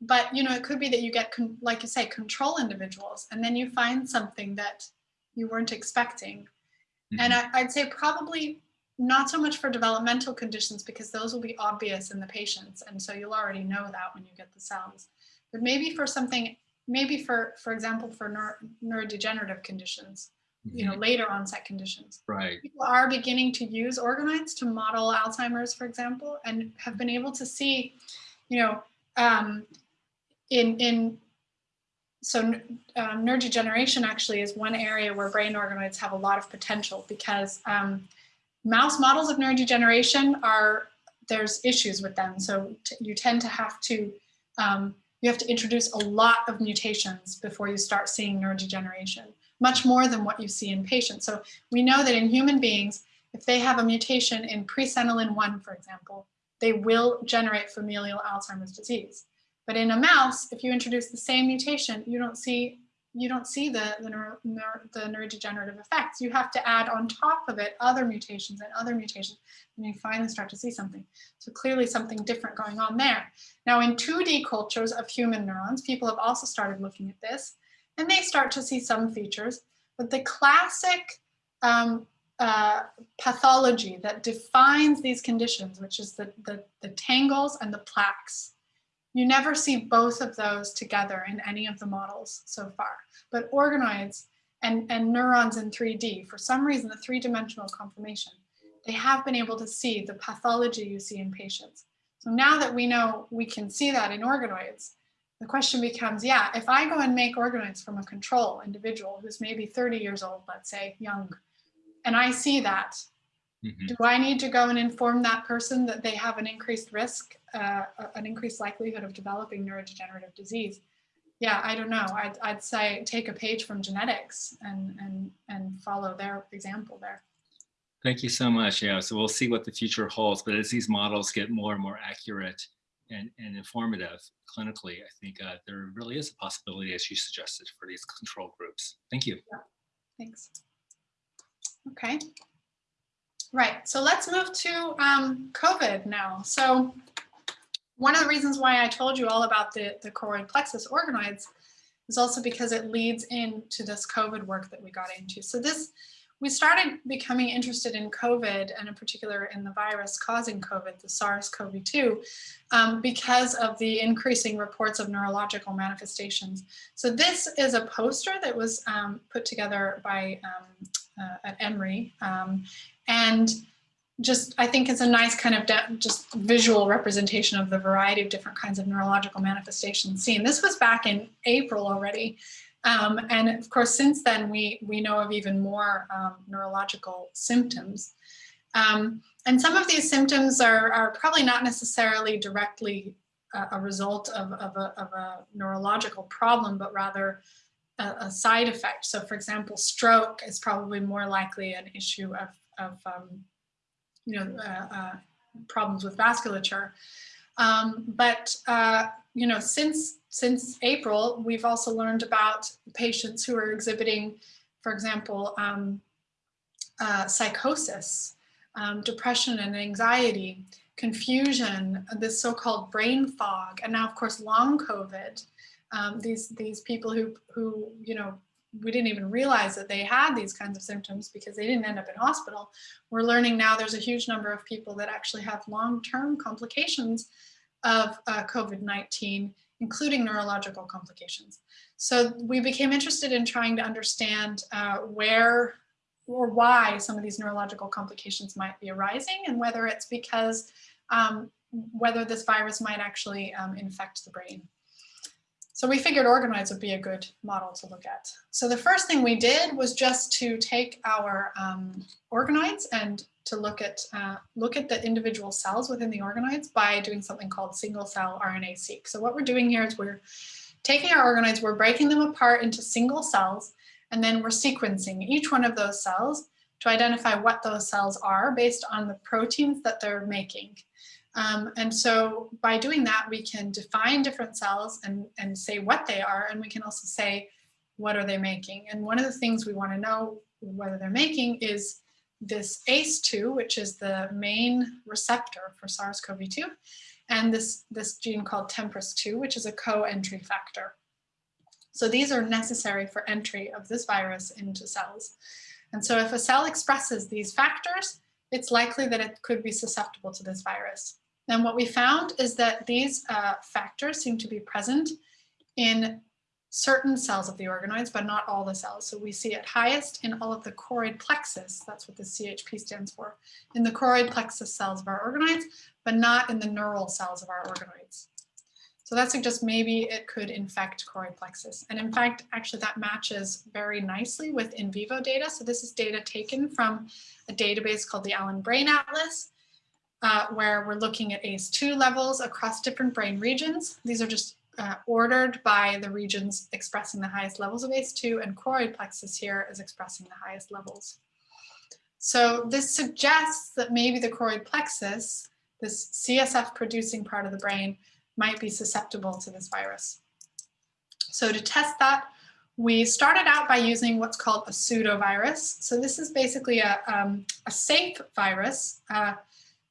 Speaker 2: But, you know, it could be that you get, like you say, control individuals, and then you find something that you weren't expecting. Mm -hmm. And I, I'd say probably not so much for developmental conditions because those will be obvious in the patients. And so you'll already know that when you get the cells. But maybe for something, maybe for, for example, for neuro, neurodegenerative conditions, you know, mm-hmm. later onset conditions.
Speaker 1: Right.
Speaker 2: People are beginning to use organoids to model Alzheimer's, for example, and have been able to see, you know, um, in, in so um, neurodegeneration actually is one area where brain organoids have a lot of potential because um, mouse models of neurodegeneration are, there's issues with them. So you tend to have to, um, you have to introduce a lot of mutations before you start seeing neurodegeneration, much more than what you see in patients. So we know that in human beings, if they have a mutation in presenilin 1, for example, they will generate familial Alzheimer's disease. But in a mouse, if you introduce the same mutation, you don't see you don't see the, the, neuro, neuro, the neurodegenerative effects. You have to add on top of it other mutations and other mutations, and you finally start to see something. So clearly something different going on there. Now in 2D cultures of human neurons, people have also started looking at this, and they start to see some features, but the classic um, uh, pathology that defines these conditions, which is the, the, the tangles and the plaques. You never see both of those together in any of the models so far, but organoids and, and neurons in 3D, for some reason, the three-dimensional conformation, they have been able to see the pathology you see in patients. So now that we know we can see that in organoids, the question becomes, yeah, if I go and make organoids from a control individual who's maybe 30 years old, let's say, young, and I see that, mm -hmm. do I need to go and inform that person that they have an increased risk, uh, an increased likelihood of developing neurodegenerative disease? Yeah, I don't know. I'd, I'd say take a page from genetics and, and, and follow their example there.
Speaker 1: Thank you so much. Yeah, so we'll see what the future holds. But as these models get more and more accurate and, and informative clinically, I think uh, there really is a possibility, as you suggested, for these control groups. Thank you.
Speaker 2: Yeah. Thanks. Okay. Right, so let's move to um, COVID now. So one of the reasons why I told you all about the, the choroid plexus organoids is also because it leads into this COVID work that we got into. So this we started becoming interested in COVID and in particular in the virus causing COVID, the SARS-CoV-2, um, because of the increasing reports of neurological manifestations. So this is a poster that was um, put together by um, uh, at Emory um, and just I think it's a nice kind of just visual representation of the variety of different kinds of neurological manifestations seen. This was back in April already. Um, and of course, since then, we, we know of even more um, neurological symptoms. Um, and some of these symptoms are, are probably not necessarily directly a, a result of, of, a, of, a, neurological problem, but rather a, a, side effect. So for example, stroke is probably more likely an issue of, of um, you know, uh, uh, problems with vasculature. Um, but, uh, you know, since, since April, we've also learned about patients who are exhibiting, for example, um, uh, psychosis, um, depression and anxiety, confusion, this so-called brain fog, and now of course long COVID. Um, these these people who who you know we didn't even realize that they had these kinds of symptoms because they didn't end up in hospital. We're learning now there's a huge number of people that actually have long-term complications of uh, COVID-19, including neurological complications. So we became interested in trying to understand uh, where or why some of these neurological complications might be arising and whether it's because um, whether this virus might actually um, infect the brain. So we figured organoids would be a good model to look at. So the first thing we did was just to take our um, organoids and to look at uh, look at the individual cells within the organoids by doing something called single cell RNA-seq. So what we're doing here is we're taking our organoids, we're breaking them apart into single cells, and then we're sequencing each one of those cells to identify what those cells are based on the proteins that they're making. Um, and so by doing that, we can define different cells and, and say what they are, and we can also say, what are they making? And one of the things we wanna know whether they're making is this ACE2, which is the main receptor for SARS-CoV-2, and this, this gene called TMPRSS2, which is a co-entry factor. So these are necessary for entry of this virus into cells. And so if a cell expresses these factors, it's likely that it could be susceptible to this virus. And what we found is that these uh, factors seem to be present in certain cells of the organoids, but not all the cells. So we see it highest in all of the choroid plexus, that's what the CHP stands for, in the choroid plexus cells of our organoids, but not in the neural cells of our organoids. So that suggests maybe it could infect choroid plexus. And in fact, actually that matches very nicely with in vivo data. So this is data taken from a database called the Allen Brain Atlas, uh, where we're looking at ACE2 levels across different brain regions. These are just uh, ordered by the regions expressing the highest levels of ACE2 and choroid plexus here is expressing the highest levels. So this suggests that maybe the choroid plexus, this CSF producing part of the brain, might be susceptible to this virus. So to test that, we started out by using what's called a pseudovirus. So this is basically a, um, a safe virus, uh,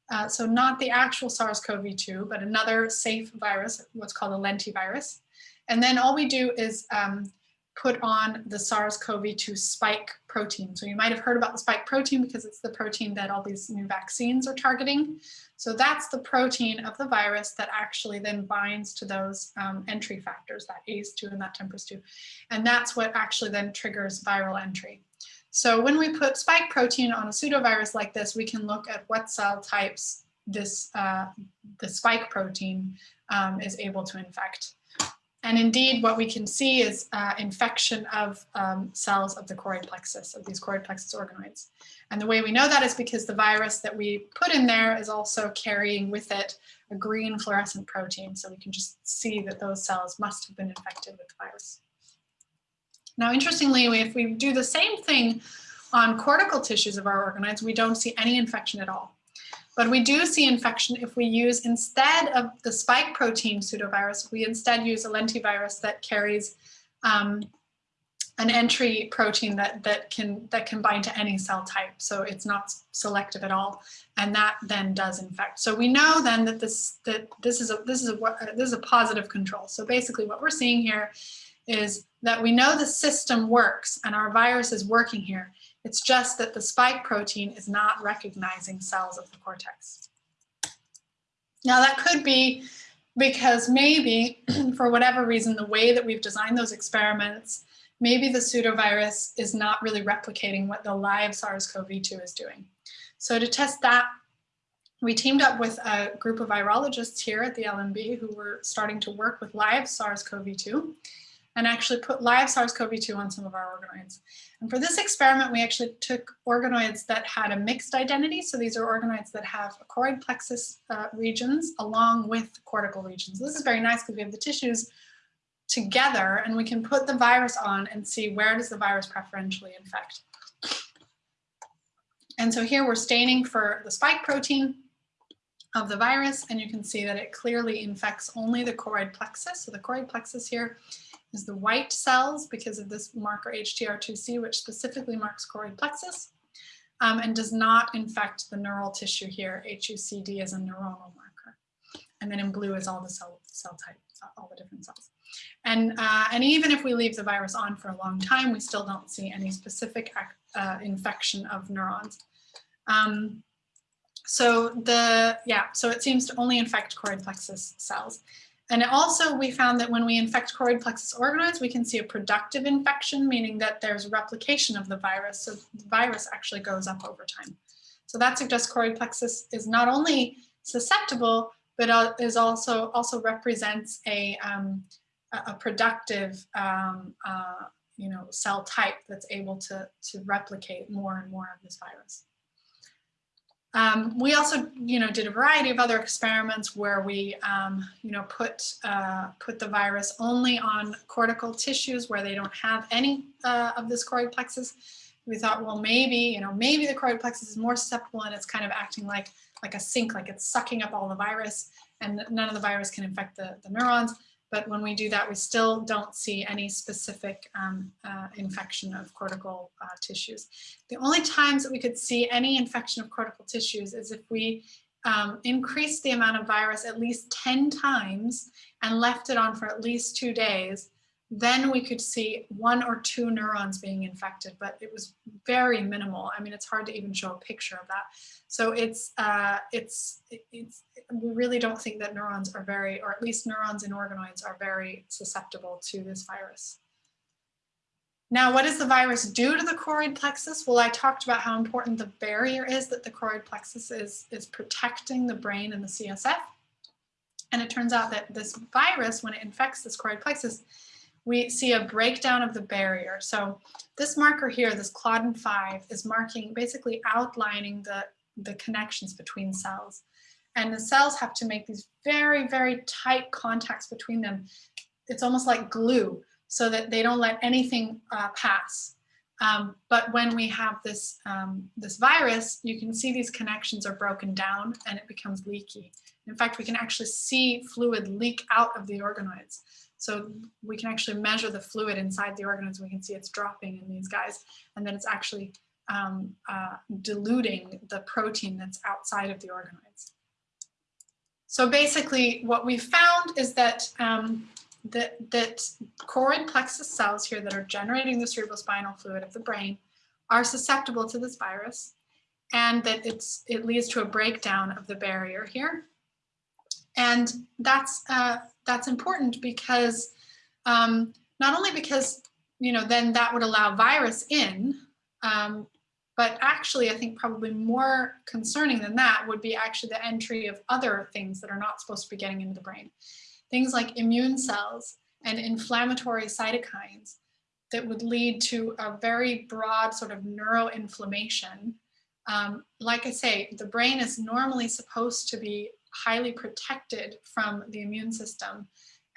Speaker 2: uh, so not the actual SARS-CoV-2, but another safe virus, what's called a lentivirus. And then all we do is um, put on the SARS-CoV-2 spike protein. So you might have heard about the spike protein because it's the protein that all these new vaccines are targeting. So that's the protein of the virus that actually then binds to those um, entry factors, that ACE2 and that TMPRSS2. And that's what actually then triggers viral entry. So when we put spike protein on a pseudovirus like this, we can look at what cell types this uh, the spike protein um, is able to infect. And indeed, what we can see is uh, infection of um, cells of the choroid plexus, of these choroid plexus organoids. And the way we know that is because the virus that we put in there is also carrying with it a green fluorescent protein. So we can just see that those cells must have been infected with the virus. Now, interestingly, if we do the same thing on cortical tissues of our organoids, we don't see any infection at all. But we do see infection if we use, instead of the spike protein pseudovirus, we instead use a lentivirus that carries um, an entry protein that, that, can, that can bind to any cell type. So it's not selective at all. And that then does infect. So we know then that this, that this, is, a, this, is, a, this is a positive control. So basically what we're seeing here is that we know the system works and our virus is working here. It's just that the spike protein is not recognizing cells of the cortex. Now that could be because maybe for whatever reason, the way that we've designed those experiments, maybe the pseudovirus is not really replicating what the live SARS-CoV-2 is doing. So to test that, we teamed up with a group of virologists here at the LMB who were starting to work with live SARS-CoV-2 and actually put live SARS-CoV-2 on some of our organoids. And for this experiment, we actually took organoids that had a mixed identity. So these are organoids that have choroid plexus uh, regions along with cortical regions. This is very nice because we have the tissues together and we can put the virus on and see where does the virus preferentially infect. And so here we're staining for the spike protein of the virus, and you can see that it clearly infects only the choroid plexus. So the choroid plexus here is the white cells because of this marker HTR2C, which specifically marks choroid plexus um, and does not infect the neural tissue here. HUCD is a neuronal marker. And then in blue is all the cell, cell types, all the different cells. And, uh, and even if we leave the virus on for a long time, we still don't see any specific uh, infection of neurons. Um, so the, yeah, so it seems to only infect choroid plexus cells. And also we found that when we infect choroid plexus organoids, we can see a productive infection, meaning that there's replication of the virus. So the virus actually goes up over time. So that suggests choroid plexus is not only susceptible, but is also also represents a, um, a productive um, uh, you know, cell type that's able to, to replicate more and more of this virus. Um, we also, you know, did a variety of other experiments where we, um, you know, put uh, put the virus only on cortical tissues where they don't have any uh, of this choroid plexus. We thought, well, maybe, you know, maybe the choroid plexus is more susceptible and it's kind of acting like like a sink, like it's sucking up all the virus, and none of the virus can infect the, the neurons. But when we do that, we still don't see any specific um, uh, infection of cortical uh, tissues. The only times that we could see any infection of cortical tissues is if we um, increased the amount of virus at least 10 times and left it on for at least two days then we could see one or two neurons being infected, but it was very minimal. I mean, it's hard to even show a picture of that. So it's, uh, it's, it's, we really don't think that neurons are very, or at least neurons in organoids are very susceptible to this virus. Now, what does the virus do to the choroid plexus? Well, I talked about how important the barrier is that the choroid plexus is, is protecting the brain and the CSF. And it turns out that this virus, when it infects this choroid plexus, we see a breakdown of the barrier. So this marker here, this Claudin 5, is marking, basically outlining the, the connections between cells. And the cells have to make these very, very tight contacts between them. It's almost like glue so that they don't let anything uh, pass. Um, but when we have this, um, this virus, you can see these connections are broken down and it becomes leaky. In fact, we can actually see fluid leak out of the organoids. So we can actually measure the fluid inside the organoids. We can see it's dropping in these guys, and then it's actually um, uh, diluting the protein that's outside of the organoids. So basically what we found is that um, that, that choroid plexus cells here that are generating the cerebrospinal fluid of the brain are susceptible to this virus and that it's, it leads to a breakdown of the barrier here. And that's, uh, that's important because um, not only because, you know, then that would allow virus in, um, but actually, I think probably more concerning than that would be actually the entry of other things that are not supposed to be getting into the brain. Things like immune cells and inflammatory cytokines that would lead to a very broad sort of neuroinflammation. Um, like I say, the brain is normally supposed to be highly protected from the immune system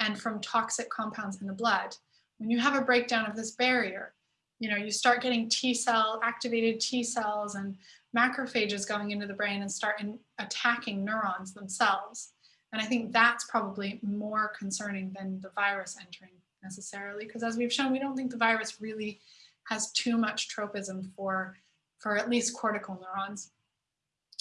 Speaker 2: and from toxic compounds in the blood. When you have a breakdown of this barrier, you know, you start getting T cell, activated T cells and macrophages going into the brain and start in, attacking neurons themselves. And I think that's probably more concerning than the virus entering necessarily, because as we've shown, we don't think the virus really has too much tropism for, for at least cortical neurons.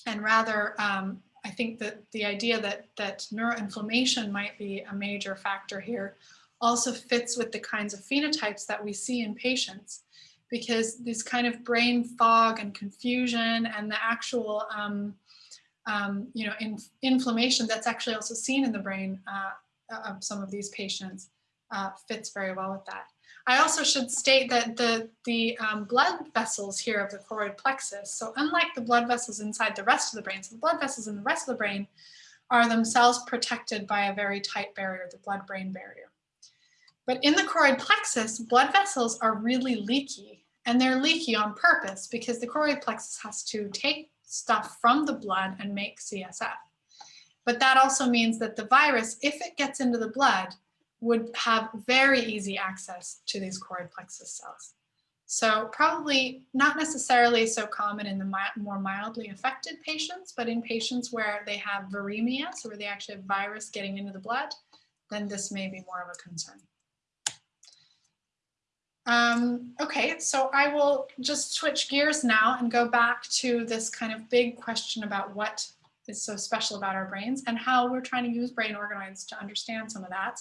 Speaker 2: And rather, um, I think that the idea that, that neuroinflammation might be a major factor here also fits with the kinds of phenotypes that we see in patients because this kind of brain fog and confusion and the actual um, um, you know, in, inflammation that's actually also seen in the brain uh, of some of these patients uh, fits very well with that. I also should state that the, the um, blood vessels here of the choroid plexus, so unlike the blood vessels inside the rest of the brain, so the blood vessels in the rest of the brain are themselves protected by a very tight barrier, the blood-brain barrier. But in the choroid plexus, blood vessels are really leaky and they're leaky on purpose because the choroid plexus has to take stuff from the blood and make CSF. But that also means that the virus, if it gets into the blood, would have very easy access to these choroid plexus cells. So probably not necessarily so common in the mi more mildly affected patients, but in patients where they have viremia, so where they actually have virus getting into the blood, then this may be more of a concern. Um, okay, so I will just switch gears now and go back to this kind of big question about what is so special about our brains and how we're trying to use brain organoids to understand some of that.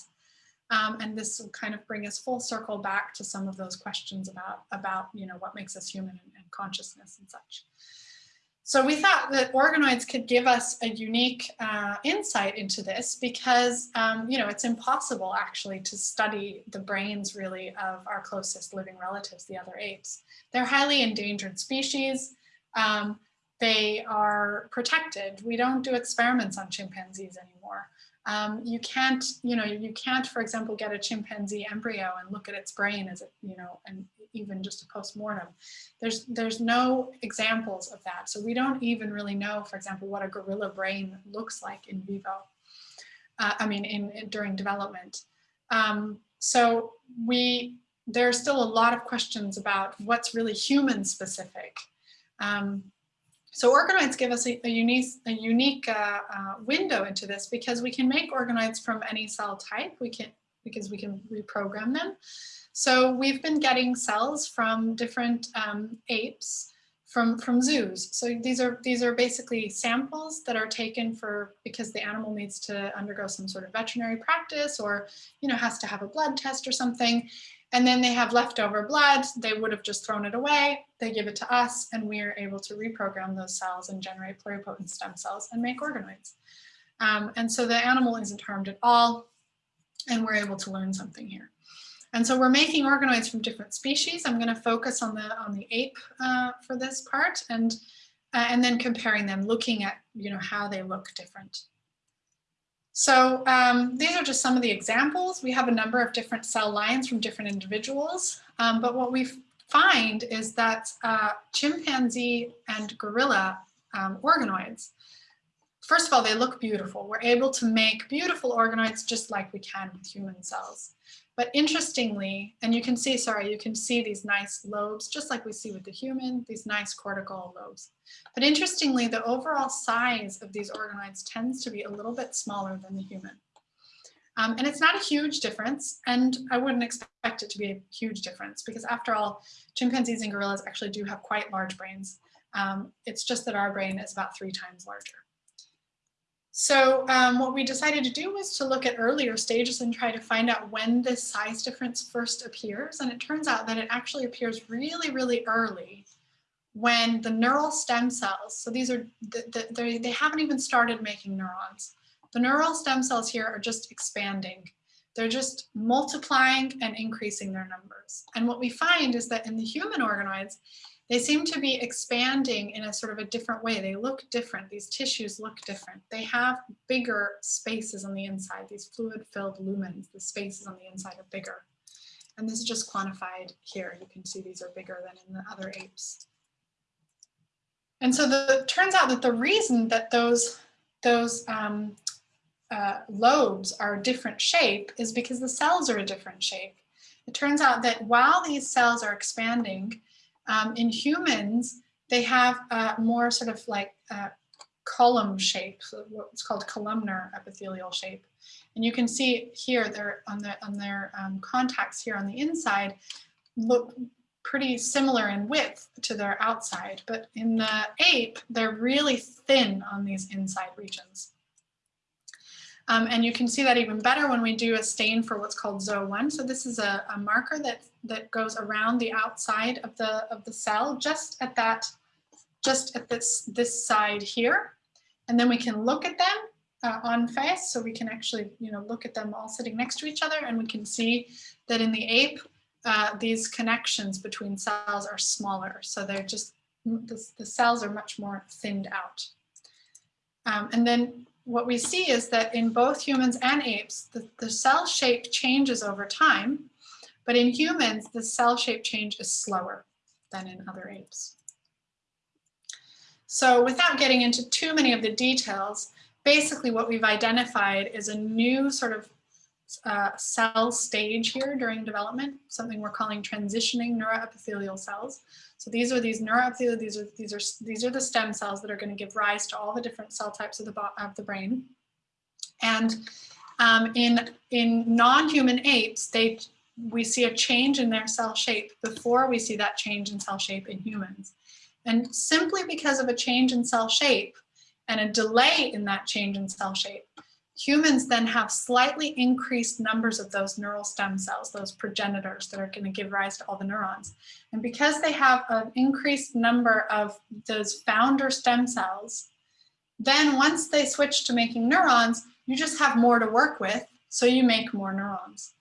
Speaker 2: Um, and this will kind of bring us full circle back to some of those questions about, about you know, what makes us human and, and consciousness and such. So we thought that organoids could give us a unique uh, insight into this because, um, you know, it's impossible actually to study the brains really of our closest living relatives, the other apes. They're highly endangered species. Um, they are protected. We don't do experiments on chimpanzees anymore. Um, you can't, you know, you can't, for example, get a chimpanzee embryo and look at its brain as it, you know, and even just a post-mortem. There's, there's no examples of that. So we don't even really know, for example, what a gorilla brain looks like in vivo. Uh, I mean, in, in during development. Um, so we, there are still a lot of questions about what's really human specific. Um, so organoids give us a, a unique, a unique uh, uh, window into this because we can make organoids from any cell type. We can because we can reprogram them. So we've been getting cells from different um, apes from from zoos. So these are these are basically samples that are taken for because the animal needs to undergo some sort of veterinary practice or you know has to have a blood test or something and then they have leftover blood, they would have just thrown it away, they give it to us, and we are able to reprogram those cells and generate pluripotent stem cells and make organoids. Um, and so the animal isn't harmed at all, and we're able to learn something here. And so we're making organoids from different species. I'm going to focus on the on the ape uh, for this part, and uh, and then comparing them, looking at you know how they look different. So um, these are just some of the examples. We have a number of different cell lines from different individuals, um, but what we find is that uh, chimpanzee and gorilla um, organoids, first of all, they look beautiful. We're able to make beautiful organoids just like we can with human cells. But interestingly, and you can see, sorry, you can see these nice lobes, just like we see with the human, these nice cortical lobes. But interestingly, the overall size of these organoids tends to be a little bit smaller than the human. Um, and it's not a huge difference, and I wouldn't expect it to be a huge difference because after all, chimpanzees and gorillas actually do have quite large brains. Um, it's just that our brain is about three times larger. So um, what we decided to do was to look at earlier stages and try to find out when this size difference first appears. And it turns out that it actually appears really, really early when the neural stem cells, so these are, the, the, they, they haven't even started making neurons. The neural stem cells here are just expanding. They're just multiplying and increasing their numbers. And what we find is that in the human organoids, they seem to be expanding in a sort of a different way. They look different. These tissues look different. They have bigger spaces on the inside, these fluid-filled lumens. The spaces on the inside are bigger. And this is just quantified here. You can see these are bigger than in the other apes. And so the, it turns out that the reason that those, those um, uh, lobes are a different shape is because the cells are a different shape. It turns out that while these cells are expanding, um, in humans, they have a more sort of like column shape, so what's called columnar epithelial shape. And you can see here they're on, the, on their um, contacts here on the inside look pretty similar in width to their outside, but in the ape, they're really thin on these inside regions. Um, and you can see that even better when we do a stain for what's called ZO1. So this is a, a, marker that, that goes around the outside of the, of the cell, just at that, just at this, this side here. And then we can look at them uh, on face. So we can actually, you know, look at them all sitting next to each other and we can see that in the ape, uh, these connections between cells are smaller. So they're just, the, the cells are much more thinned out. Um, and then what we see is that in both humans and apes, the, the cell shape changes over time, but in humans, the cell shape change is slower than in other apes. So without getting into too many of the details, basically what we've identified is a new sort of uh, cell stage here during development, something we're calling transitioning neuroepithelial cells. So these are these neuroepithelial, these are these are these are the stem cells that are going to give rise to all the different cell types of the of the brain. And um, in in non-human apes, they we see a change in their cell shape before we see that change in cell shape in humans. And simply because of a change in cell shape and a delay in that change in cell shape, Humans then have slightly increased numbers of those neural stem cells, those progenitors that are going to give rise to all the neurons. And because they have an increased number of those founder stem cells, then once they switch to making neurons, you just have more to work with, so you make more neurons.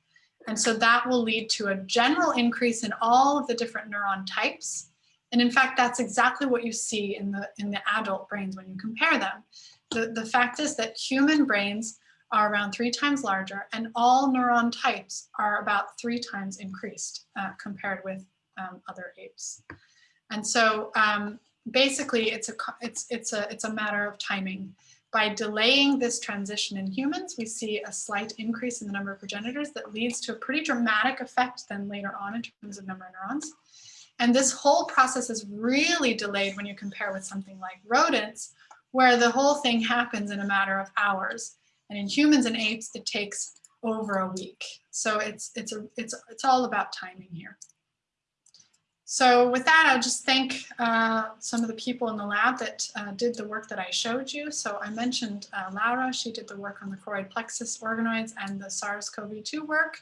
Speaker 2: And so that will lead to a general increase in all of the different neuron types. And in fact, that's exactly what you see in the, in the adult brains when you compare them the, the fact is that human brains are around three times larger and all neuron types are about three times increased uh, compared with um, other apes. And so um, basically it's a, it's, it's, a, it's a matter of timing. By delaying this transition in humans, we see a slight increase in the number of progenitors that leads to a pretty dramatic effect then later on in terms of number of neurons. And this whole process is really delayed when you compare with something like rodents, where the whole thing happens in a matter of hours. And in humans and apes, it takes over a week. So it's, it's, a, it's, it's all about timing here. So with that, I'll just thank uh, some of the people in the lab that uh, did the work that I showed you. So I mentioned uh, Laura, she did the work on the choroid plexus organoids and the SARS-CoV-2 work.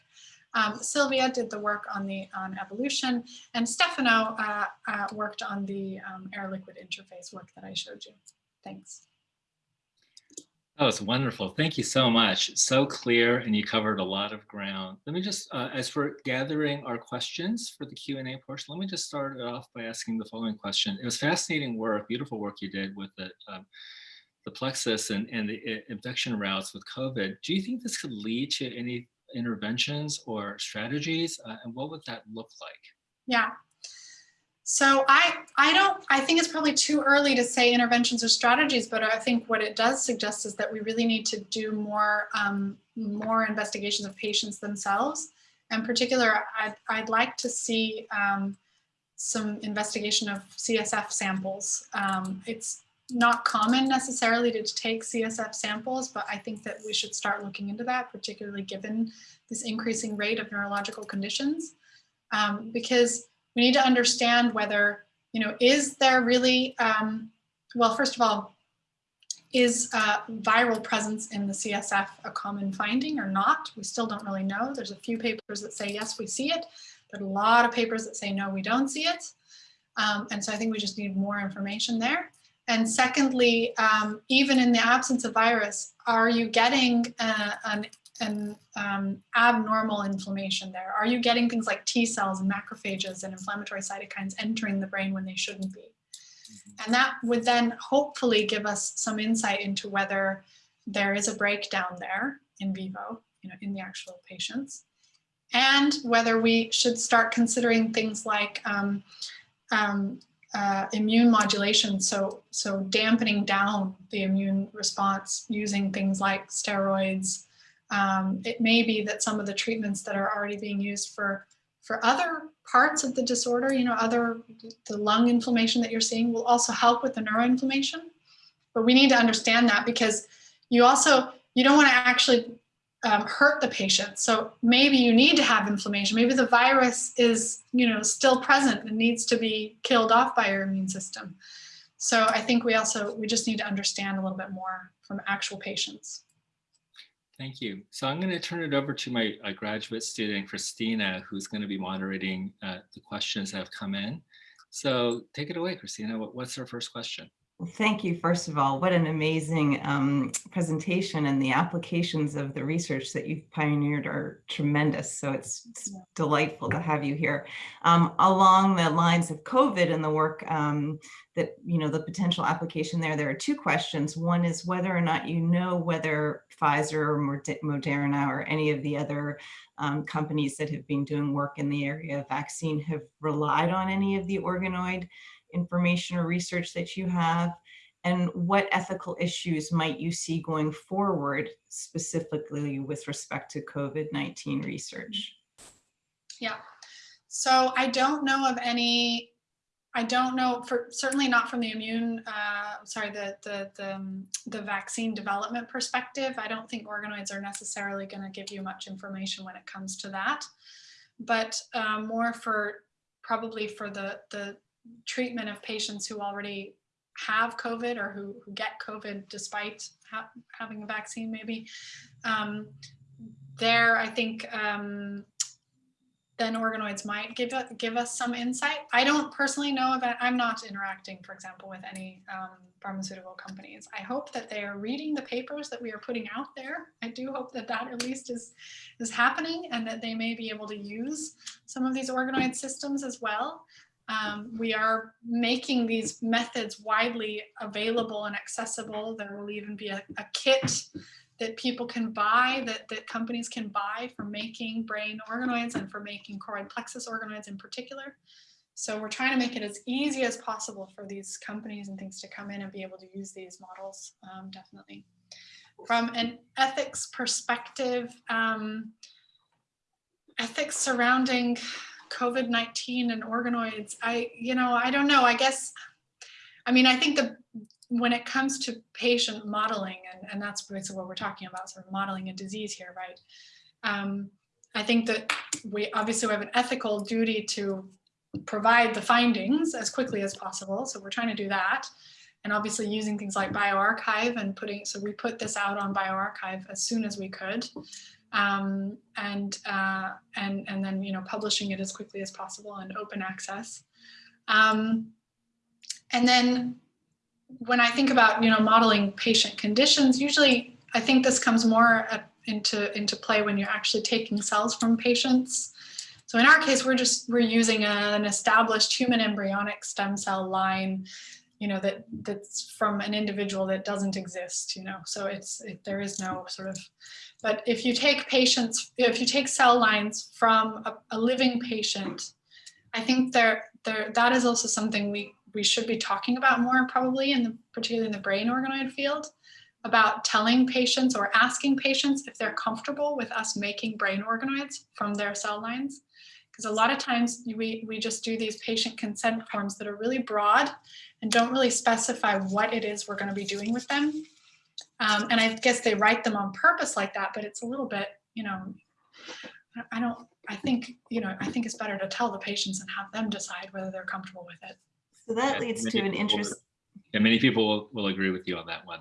Speaker 2: Um, Sylvia did the work on the on evolution, and Stefano uh, uh, worked on the um, air-liquid interface work that I showed you. Thanks.
Speaker 1: That was wonderful. Thank you so much. So clear and you covered a lot of ground. Let me just, uh, as we're gathering our questions for the Q&A portion, let me just start off by asking the following question. It was fascinating work, beautiful work you did with the, um, the plexus and, and the uh, infection routes with COVID. Do you think this could lead to any interventions or strategies? Uh, and what would that look like?
Speaker 2: Yeah, so I, I don't, I think it's probably too early to say interventions or strategies, but I think what it does suggest is that we really need to do more, um, more investigations of patients themselves. In particular, I'd, I'd like to see um, some investigation of CSF samples. Um, it's not common necessarily to take CSF samples, but I think that we should start looking into that, particularly given this increasing rate of neurological conditions. Um, because we need to understand whether, you know, is there really, um, well, first of all, is uh, viral presence in the CSF a common finding or not? We still don't really know. There's a few papers that say, yes, we see it, but a lot of papers that say, no, we don't see it. Um, and so I think we just need more information there. And secondly, um, even in the absence of virus, are you getting uh, an, an um, abnormal inflammation there? Are you getting things like T cells and macrophages and inflammatory cytokines entering the brain when they shouldn't be? And that would then hopefully give us some insight into whether there is a breakdown there in vivo, you know, in the actual patients, and whether we should start considering things like um, um, uh, immune modulation, so, so dampening down the immune response using things like steroids. Um, it may be that some of the treatments that are already being used for, for other parts of the disorder, you know, other, the lung inflammation that you're seeing will also help with the neuroinflammation. But we need to understand that because you also, you don't want to actually um, hurt the patient. So maybe you need to have inflammation. Maybe the virus is, you know, still present and needs to be killed off by your immune system. So I think we also, we just need to understand a little bit more from actual patients.
Speaker 1: Thank you. So I'm going to turn it over to my uh, graduate student, Christina, who's going to be moderating uh, the questions that have come in. So take it away, Christina. What, what's our first question?
Speaker 3: Thank you, first of all. What an amazing um, presentation and the applications of the research that you've pioneered are tremendous. So it's, it's delightful to have you here. Um, along the lines of COVID and the work um, that, you know, the potential application there, there are two questions. One is whether or not you know whether Pfizer or Moderna or any of the other um, companies that have been doing work in the area of vaccine have relied on any of the organoid information or research that you have? And what ethical issues might you see going forward, specifically with respect to COVID-19 research?
Speaker 2: Yeah, so I don't know of any, I don't know, for certainly not from the immune, uh, sorry, the, the, the, um, the vaccine development perspective. I don't think organoids are necessarily going to give you much information when it comes to that. But um, more for probably for the, the, treatment of patients who already have COVID or who, who get COVID despite ha having a vaccine maybe. Um, there, I think um, then organoids might give, a, give us some insight. I don't personally know it. I'm not interacting, for example, with any um, pharmaceutical companies. I hope that they are reading the papers that we are putting out there. I do hope that that at least is, is happening and that they may be able to use some of these organoid systems as well. Um, we are making these methods widely available and accessible. There will even be a, a kit that people can buy, that, that companies can buy for making brain organoids and for making choroid plexus organoids in particular. So we're trying to make it as easy as possible for these companies and things to come in and be able to use these models, um, definitely. From an ethics perspective, um, ethics surrounding COVID-19 and organoids, I, you know, I don't know, I guess, I mean, I think the, when it comes to patient modeling, and, and that's basically what we're talking about, sort of modeling a disease here, right? Um, I think that we obviously we have an ethical duty to provide the findings as quickly as possible. So we're trying to do that. And obviously using things like bioRxiv and putting, so we put this out on bioRxiv as soon as we could um, and, uh, and, and then, you know, publishing it as quickly as possible and open access. Um, and then when I think about, you know, modeling patient conditions, usually I think this comes more at, into, into play when you're actually taking cells from patients. So in our case, we're just, we're using a, an established human embryonic stem cell line you know that that's from an individual that doesn't exist you know so it's it, there is no sort of but if you take patients, if you take cell lines from a, a living patient, I think there, there, that is also something we, we should be talking about more probably in the, particularly in the brain organoid field about telling patients or asking patients if they're comfortable with us making brain organoids from their cell lines. Because a lot of times we, we just do these patient consent forms that are really broad and don't really specify what it is we're going to be doing with them. Um, and I guess they write them on purpose like that, but it's a little bit, you know, I don't, I think, you know, I think it's better to tell the patients and have them decide whether they're comfortable with it.
Speaker 3: So that
Speaker 1: Yeah,
Speaker 3: leads to an interest.
Speaker 1: And many people will, will agree with you on that one.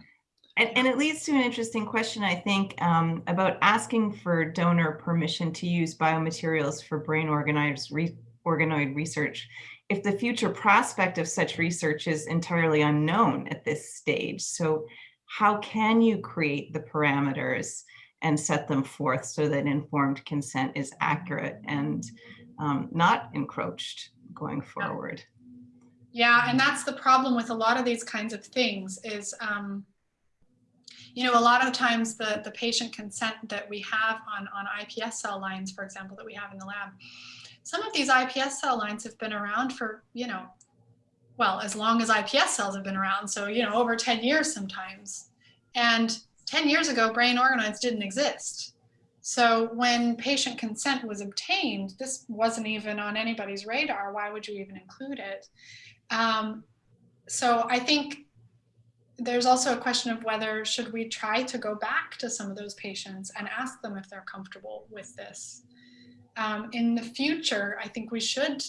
Speaker 3: And, and it leads to an interesting question, I think, um, about asking for donor permission to use biomaterials for brain organized re organoid research. If the future prospect of such research is entirely unknown at this stage, so how can you create the parameters and set them forth so that informed consent is accurate and um, not encroached going forward?
Speaker 2: Yeah, and that's the problem with a lot of these kinds of things is, um, you know, a lot of times the, the patient consent that we have on, on IPS cell lines, for example, that we have in the lab, some of these IPS cell lines have been around for, you know, well, as long as IPS cells have been around. So, you know, over 10 years sometimes. And 10 years ago, brain organoids didn't exist. So when patient consent was obtained, this wasn't even on anybody's radar. Why would you even include it? Um, so I think there's also a question of whether should we try to go back to some of those patients and ask them if they're comfortable with this. Um, in the future, I think we should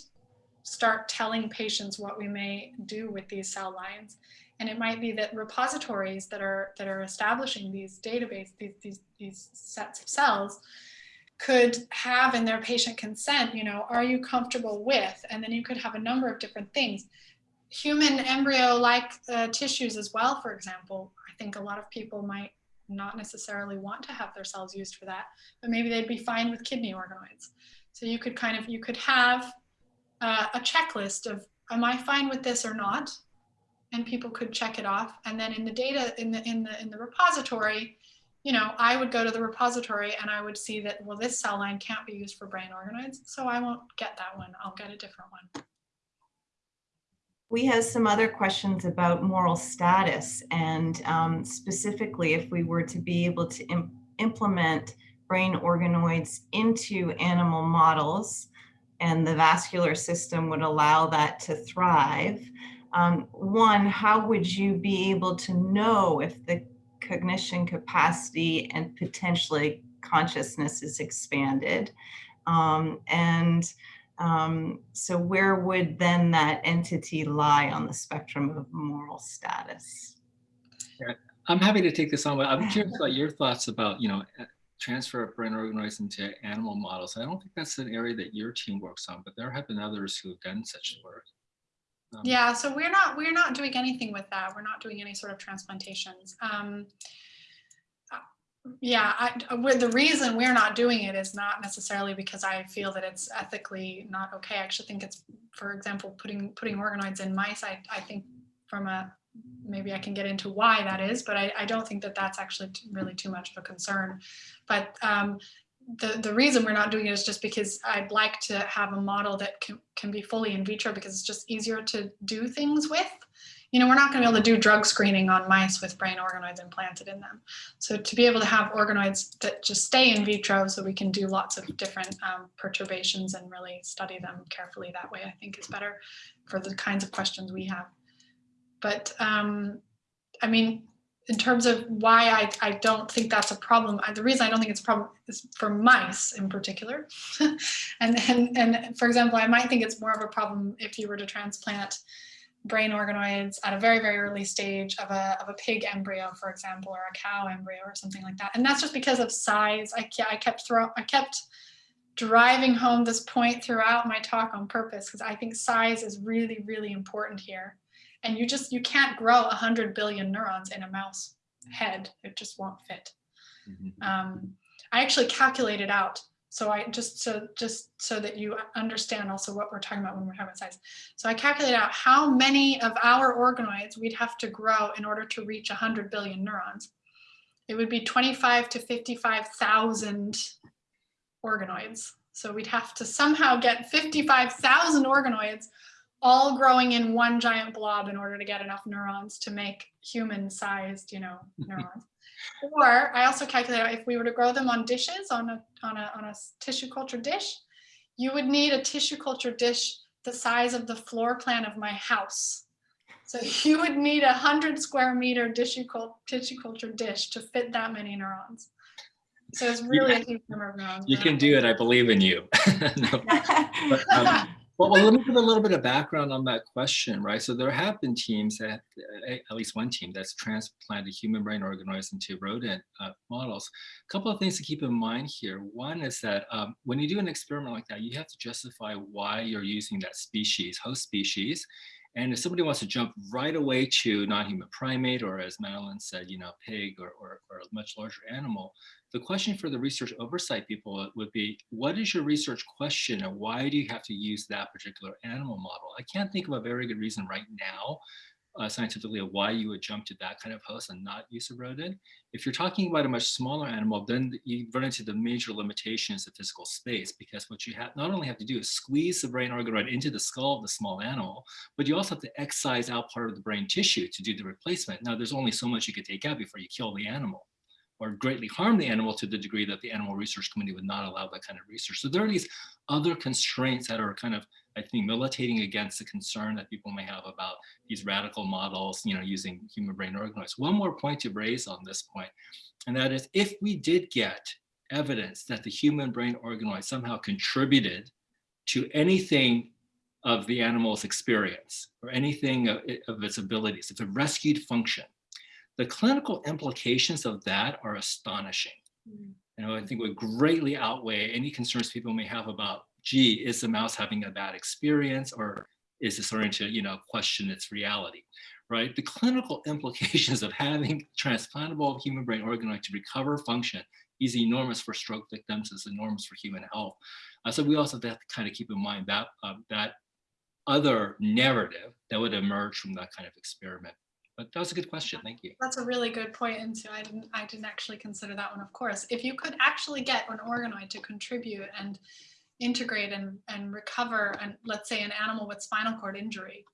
Speaker 2: start telling patients what we may do with these cell lines. And it might be that repositories that are that are establishing these database, these, these, these sets of cells could have in their patient consent, you know, are you comfortable with? And then you could have a number of different things. Human embryo-like uh, tissues as well, for example. I think a lot of people might not necessarily want to have their cells used for that, but maybe they'd be fine with kidney organoids. So you could kind of, you could have uh, a checklist of, am I fine with this or not? And people could check it off. And then in the data, in the, in the, in the repository, you know, I would go to the repository and I would see that, well, this cell line can't be used for brain organoids, so I won't get that one. I'll get a different one.
Speaker 3: We have some other questions about moral status and um, specifically if we were to be able to Im implement brain organoids into animal models and the vascular system would allow that to thrive. Um, one, how would you be able to know if the cognition capacity and potentially consciousness is expanded. Um, and um, so where would then that entity lie on the spectrum of moral status?
Speaker 1: I'm happy to take this on, but I'm curious about your thoughts about, you know, transfer of brain organoids into animal models. I don't think that's an area that your team works on, but there have been others who've done such work.
Speaker 2: Um, yeah, so we're not we're not doing anything with that. We're not doing any sort of transplantations. Um, yeah, I, the reason we're not doing it is not necessarily because I feel that it's ethically not okay. I actually think it's, for example, putting putting organoids in mice. I, I think from a maybe I can get into why that is, but I, I don't think that that's actually really too much of a concern. But um, the, the reason we're not doing it is just because I'd like to have a model that can, can be fully in vitro because it's just easier to do things with. You know, we're not going to be able to do drug screening on mice with brain organoids implanted in them. So to be able to have organoids that just stay in vitro so we can do lots of different um, perturbations and really study them carefully that way, I think is better for the kinds of questions we have. But um, I mean, in terms of why I, I don't think that's a problem, I, the reason I don't think it's a problem is for mice in particular. and, and, and for example, I might think it's more of a problem if you were to transplant brain organoids at a very, very early stage of a, of a pig embryo, for example, or a cow embryo or something like that. And that's just because of size. I, I kept throw, I kept driving home this point throughout my talk on purpose because I think size is really, really important here and you just you can't grow 100 billion neurons in a mouse head it just won't fit mm-hmm. um, i actually calculated out so i just so just so that you understand also what we're talking about when we're talking about size. So i calculated out how many of our organoids we'd have to grow in order to reach 100 billion neurons. It would be 25 to 55,000 organoids. So we'd have to somehow get 55,000 organoids all growing in one giant blob in order to get enough neurons to make human sized, you know, neurons. Or I also calculated if we were to grow them on dishes, on a, on, a, on a tissue culture dish, you would need a tissue culture dish the size of the floor plan of my house. So you would need a hundred square meter tissue, tissue culture dish to fit that many neurons. So it's really yeah. a huge number of neurons.
Speaker 1: You can do it. I believe in you. no. but, um, Well, well, let me give a little bit of background on that question, right? So there have been teams that, at least one team that's transplanted human brain organoids into rodent uh, models. A couple of things to keep in mind here. One is that um, when you do an experiment like that, you have to justify why you're using that species, host species. And if somebody wants to jump right away to non-human primate, or as Madeline said, you know, pig or, or, or a much larger animal, the question for the research oversight people would be, what is your research question and why do you have to use that particular animal model? I can't think of a very good reason right now uh, scientifically of why you would jump to that kind of host and not use a rodent. If you're talking about a much smaller animal, then you run into the major limitations of physical space because what you have not only have to do is squeeze the brain organoid into the skull of the small animal, but you also have to excise out part of the brain tissue to do the replacement. Now, there's only so much you could take out before you kill the animal or greatly harm the animal to the degree that the animal research committee would not allow that kind of research. So there are these other constraints that are kind of, I think, militating against the concern that people may have about these radical models, you know, using human brain organoids. One more point to raise on this point, and that is if we did get evidence that the human brain organoid somehow contributed to anything of the animal's experience or anything of, of its abilities, it's it rescued function, the clinical implications of that are astonishing. Mm. You know, I think would greatly outweigh any concerns people may have about, gee, is the mouse having a bad experience or is it starting to, you know, question its reality, right? The clinical implications of having transplantable human brain organoid to recover function is enormous for stroke victims, is enormous for human health. Uh, so we also have to kind of keep in mind that, uh, that other narrative that would emerge from that kind of experiment. But that was a good question. Thank you.
Speaker 2: That's a really good point, and so I didn't I didn't actually consider that one. Of course, if you could actually get an organoid to contribute and integrate and and recover, and let's say an animal with spinal cord injury,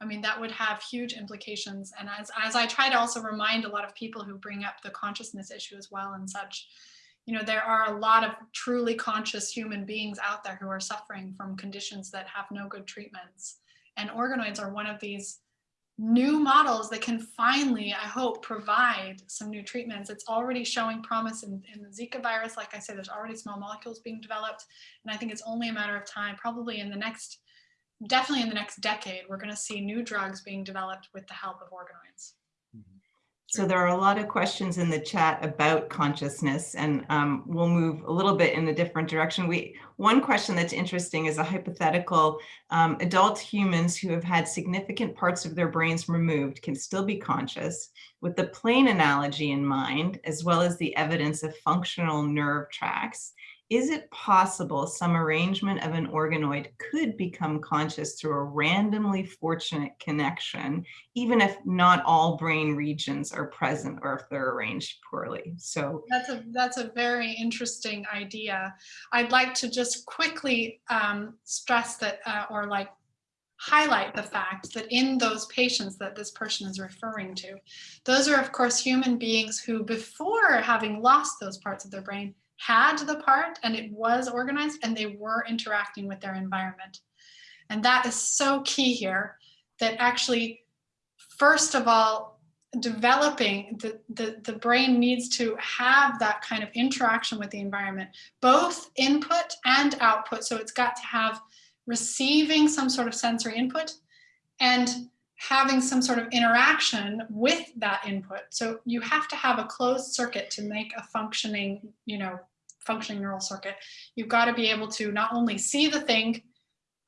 Speaker 2: I mean that would have huge implications. And as as I try to also remind a lot of people who bring up the consciousness issue as well and such, you know, there are a lot of truly conscious human beings out there who are suffering from conditions that have no good treatments, and organoids are one of these new models that can finally, I hope, provide some new treatments. It's already showing promise in, in the Zika virus. Like I said, there's already small molecules being developed. And I think it's only a matter of time, probably in the next, definitely in the next decade, we're gonna see new drugs being developed with the help of organoids.
Speaker 3: So there are a lot of questions in the chat about consciousness and um, we'll move a little bit in a different direction. We One question that's interesting is a hypothetical um, adult humans who have had significant parts of their brains removed can still be conscious with the plane analogy in mind, as well as the evidence of functional nerve tracts is it possible some arrangement of an organoid could become conscious through a randomly fortunate connection, even if not all brain regions are present or if they're arranged poorly? So
Speaker 2: that's a that's a very interesting idea. I'd like to just quickly um, stress that uh, or like highlight the fact that in those patients that this person is referring to, those are of course human beings who before having lost those parts of their brain had the part and it was organized and they were interacting with their environment. And that is so key here that actually, first of all, developing the, the, the brain needs to have that kind of interaction with the environment, both input and output. So it's got to have receiving some sort of sensory input and having some sort of interaction with that input. So you have to have a closed circuit to make a functioning, you know, functioning neural circuit. You've got to be able to not only see the thing,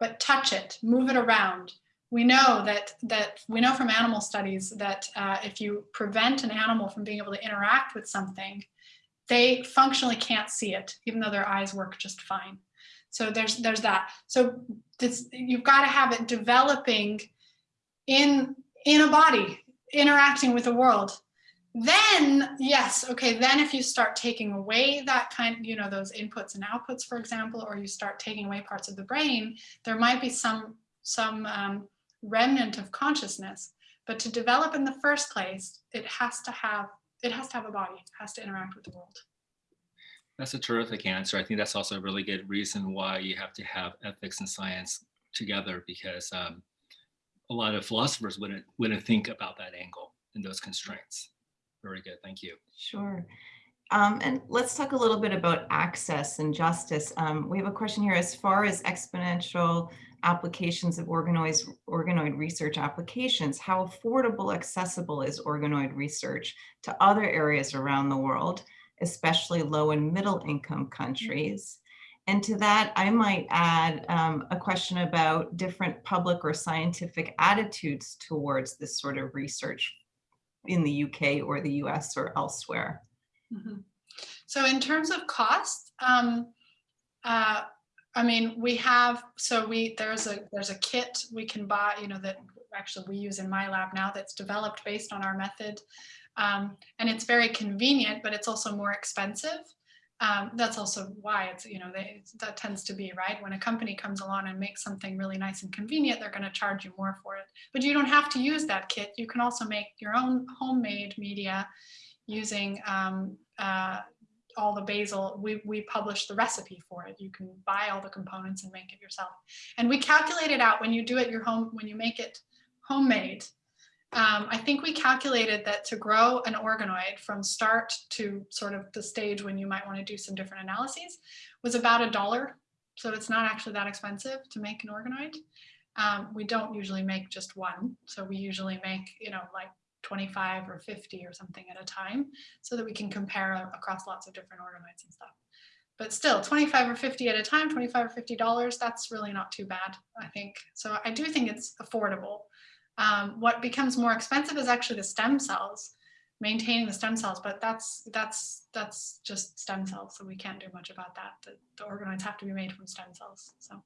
Speaker 2: but touch it, move it around. We know that that we know from animal studies that uh, if you prevent an animal from being able to interact with something, they functionally can't see it, even though their eyes work just fine. So there's there's that. So this you've got to have it developing in in a body, interacting with the world. Then yes okay then if you start taking away that kind you know those inputs and outputs for example or you start taking away parts of the brain there might be some some um, remnant of consciousness. But to develop in the first place it has to have it has to have a body it has to interact with the world.
Speaker 1: That's a terrific answer. I think that's also a really good reason why you have to have ethics and science together because um, a lot of philosophers wouldn't wouldn't think about that angle and those constraints very good. Thank you.
Speaker 3: Sure. Um, and let's talk a little bit about access and justice. Um, we have a question here as far as exponential applications of organoids, organoid research applications, how affordable, accessible is organoid research to other areas around the world, especially low and middle income countries. And to that, I might add um, a question about different public or scientific attitudes towards this sort of research in the UK or the US or elsewhere.
Speaker 2: Mhm. So in terms of cost, um, uh, I mean, we have, so we, there's a, there's a kit we can buy, you know, that actually we use in my lab now that's developed based on our method. Um, and it's very convenient, but it's also more expensive. Um, that's also why it's, you know, they, that tends to be, right? When a company comes along and makes something really nice and convenient, they're going to charge you more for it. But you don't have to use that kit. You can also make your own homemade media using um, uh, all the basal. We, we publish the recipe for it. You can buy all the components and make it yourself. And we calculate it out when you do it your home, when you make it homemade. Um, I think we calculated that to grow an organoid from start to sort of the stage when you might want to do some different analyses was about a dollar. So it's not actually that expensive to make an organoid. Um, we don't usually make just one. So we usually make, you know, like 25 or 50 or something at a time so that we can compare across lots of different organoids and stuff. But still 25 or 50 at a time, 25 or 50 dollars, that's really not too bad, I think. So I do think it's affordable. Um, what becomes more expensive is actually the stem cells, maintaining the stem cells, but that's that's that's just stem cells, so we can't do much about that. The, the organoids have to be made from stem cells. So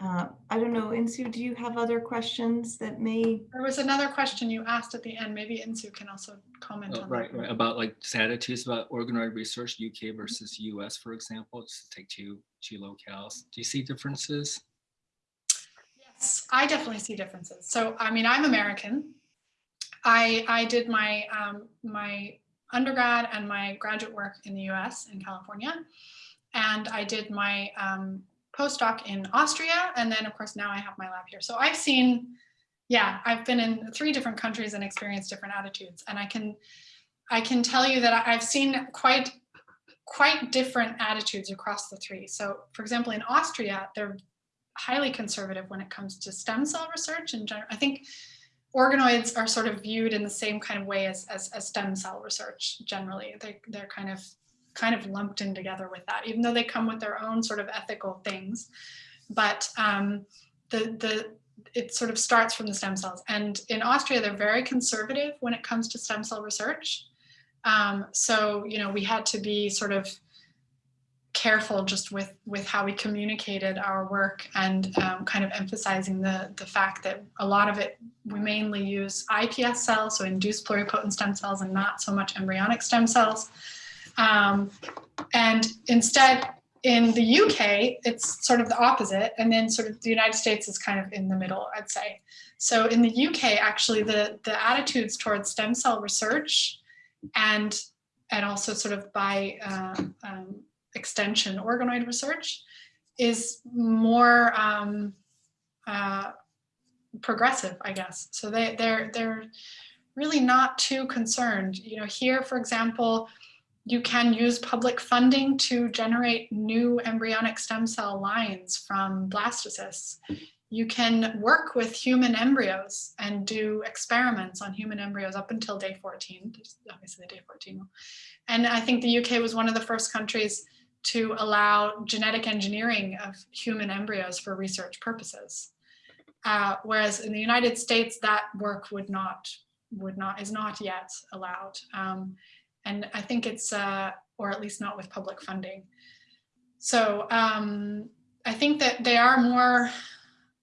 Speaker 3: Uh, I don't know, Insoo, do you have other questions that may,
Speaker 2: there was another question you asked at the end. Maybe Insoo can also comment
Speaker 1: Oh,
Speaker 2: on
Speaker 1: Right,
Speaker 2: that.
Speaker 1: right, right. about like just attitudes about organoid research, UK versus US, for example, just to take two, two locales. Do you see differences?
Speaker 2: I definitely see differences. So, I mean, I'm American. I I did my um, my undergrad and my graduate work in the U.S. in California, and I did my um, postdoc in Austria, and then of course now I have my lab here. So I've seen, yeah, I've been in three different countries and experienced different attitudes, and I can I can tell you that I've seen quite quite different attitudes across the three. So, for example, in Austria, they're highly conservative when it comes to stem cell research in general. I think organoids are sort of viewed in the same kind of way as, as, as stem cell research generally. They, they're kind of kind of lumped in together with that, even though they come with their own sort of ethical things. But um, the, the, it sort of starts from the stem cells. And in Austria, they're very conservative when it comes to stem cell research. Um, so, you know, we had to be sort of careful just with with how we communicated our work and um, kind of emphasizing the the fact that a lot of it we mainly use ips cells so induced pluripotent stem cells and not so much embryonic stem cells. Um, and instead in the uk it's sort of the opposite and then sort of the united states is kind of in the middle i'd say. So in the uk actually the the attitudes towards stem cell research and and also sort of by uh, um, extension organoid research is more um, uh, progressive, I guess. So they, they're, they're really not too concerned. You know, here, for example, you can use public funding to generate new embryonic stem cell lines from blastocysts. You can work with human embryos and do experiments on human embryos up until day 14, obviously the day 14. And I think the UK was one of the first countries to allow genetic engineering of human embryos for research purposes. Uh, whereas in the United States, that work would not, would not, is not yet allowed. Um, and I think it's, uh, or at least not with public funding. So um, I think that they are more,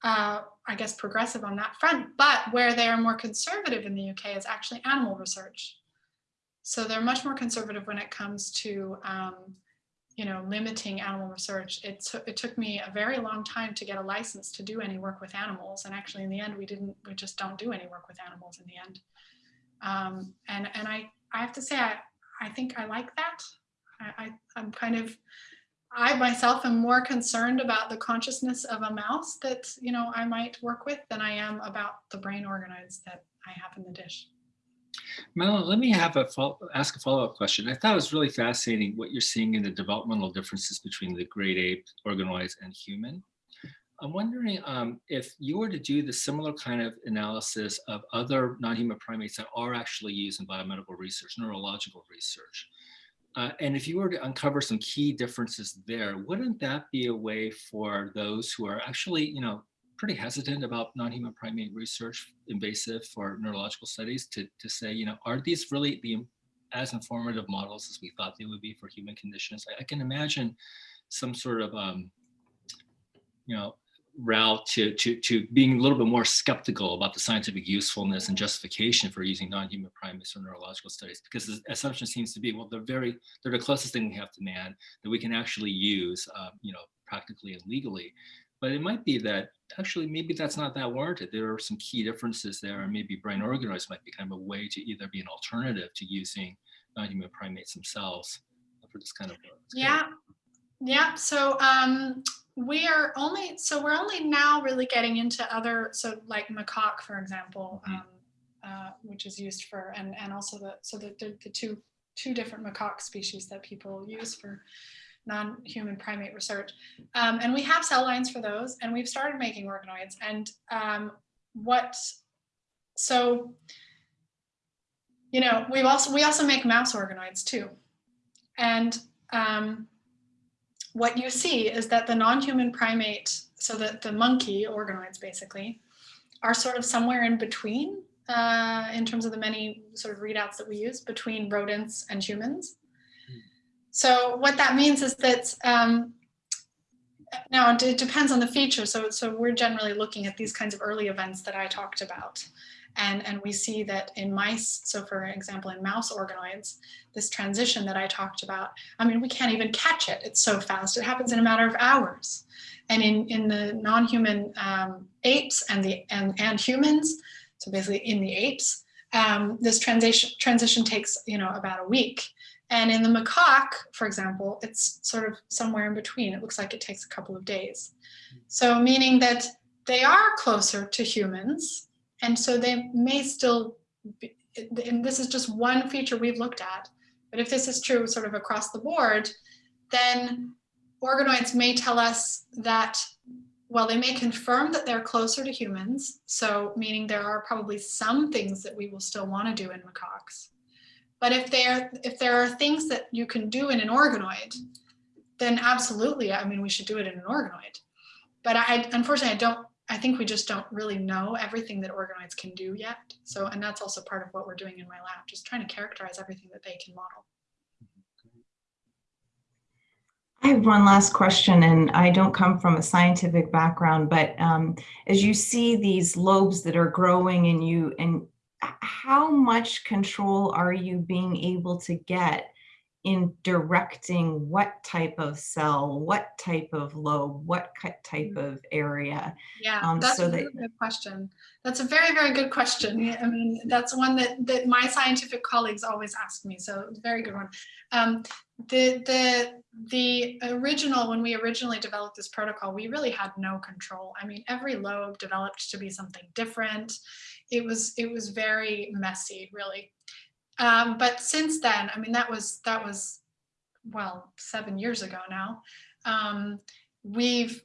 Speaker 2: uh, I guess, progressive on that front, but where they are more conservative in the UK is actually animal research. So they're much more conservative when it comes to um, you know, limiting animal research, it, took it took me a very long time to get a license to do any work with animals. And actually in the end, we didn't, we just don't do any work with animals in the end. Um, and and I, I have to say, I, I think I like that. I, I, I'm kind of, I myself am more concerned about the consciousness of a mouse that, you know, I might work with than I am about the brain organoids that I have in the dish.
Speaker 1: Mel, let me have a follow, ask a follow-up question. I thought it was really fascinating what you're seeing in the developmental differences between the great ape, organoids, and human. I'm wondering um, if you were to do the similar kind of analysis of other non-human primates that are actually used in biomedical research, neurological research, uh, and if you were to uncover some key differences there, wouldn't that be a way for those who are actually, you know, pretty hesitant about non-human primate research, invasive for neurological studies, to, to say, you know, are these really the as informative models as we thought they would be for human conditions? I, I can imagine some sort of, um, you know, route to, to, to being a little bit more skeptical about the scientific usefulness and justification for using non-human primates for neurological studies because the assumption seems to be, well, they're very, they're the closest thing we have to man that we can actually use, uh, you know, practically and legally. But it might be that actually maybe that's not that warranted. There are some key differences there and maybe brain organoids might be kind of a way to either be an alternative to using non-human primates themselves for this kind of work.
Speaker 2: Yeah, yeah. So um, we are only so we're only now really getting into other so like macaque for example
Speaker 1: Mhm.
Speaker 2: um, uh, which is used for and and also the so the, the, the two two different macaque species that people use for non-human primate research. Um, and we have cell lines for those and we've started making organoids. And um, what so you know we've also we also make mouse organoids too. And um, what you see is that the non-human primate, so that the monkey organoids basically, are sort of somewhere in between uh, in terms of the many sort of readouts that we use between rodents and humans. So what that means is that um, now it, it depends on the feature. So, so we're generally looking at these kinds of early events that I talked about. And, and we see that in mice, so for example, in mouse organoids, this transition that I talked about, I mean, we can't even catch it. It's so fast. It happens in a matter of hours. And in, in the non-human um, apes and, the, and, and humans, so basically in the apes, um, this transition, transition takes, you know, about a week. And in the macaque, for example, it's sort of somewhere in between. It looks like it takes a couple of days. So meaning that they are closer to humans, and so they may still be, and this is just one feature we've looked at, but if this is true sort of across the board, then organoids may tell us that, well, they may confirm that they're closer to humans. So meaning there are probably some things that we will still want to do in macaques. But if there, if there are things that you can do in an organoid, then absolutely, I mean, we should do it in an organoid. But I, unfortunately, I don't I think we just don't really know everything that organoids can do yet. So, and that's also part of what we're doing in my lab, just trying to characterize everything that they can model.
Speaker 3: I have one last question, and I don't come from a scientific background, but um, as you see these lobes that are growing and you, and how much control are you being able to get in directing what type of cell, what type of lobe, what type of area.
Speaker 2: Yeah,
Speaker 3: um,
Speaker 2: that's
Speaker 3: so
Speaker 2: a really
Speaker 3: that-
Speaker 2: good question. That's a very, very good question. I mean, that's one that, that my scientific colleagues always ask me. So very good one. Um, the, the, the original, when we originally developed this protocol, we really had no control. I mean, every lobe developed to be something different. It was, it was very messy, really. Um, but since then, I mean, that was, that was, well, seven years ago now. Um, we've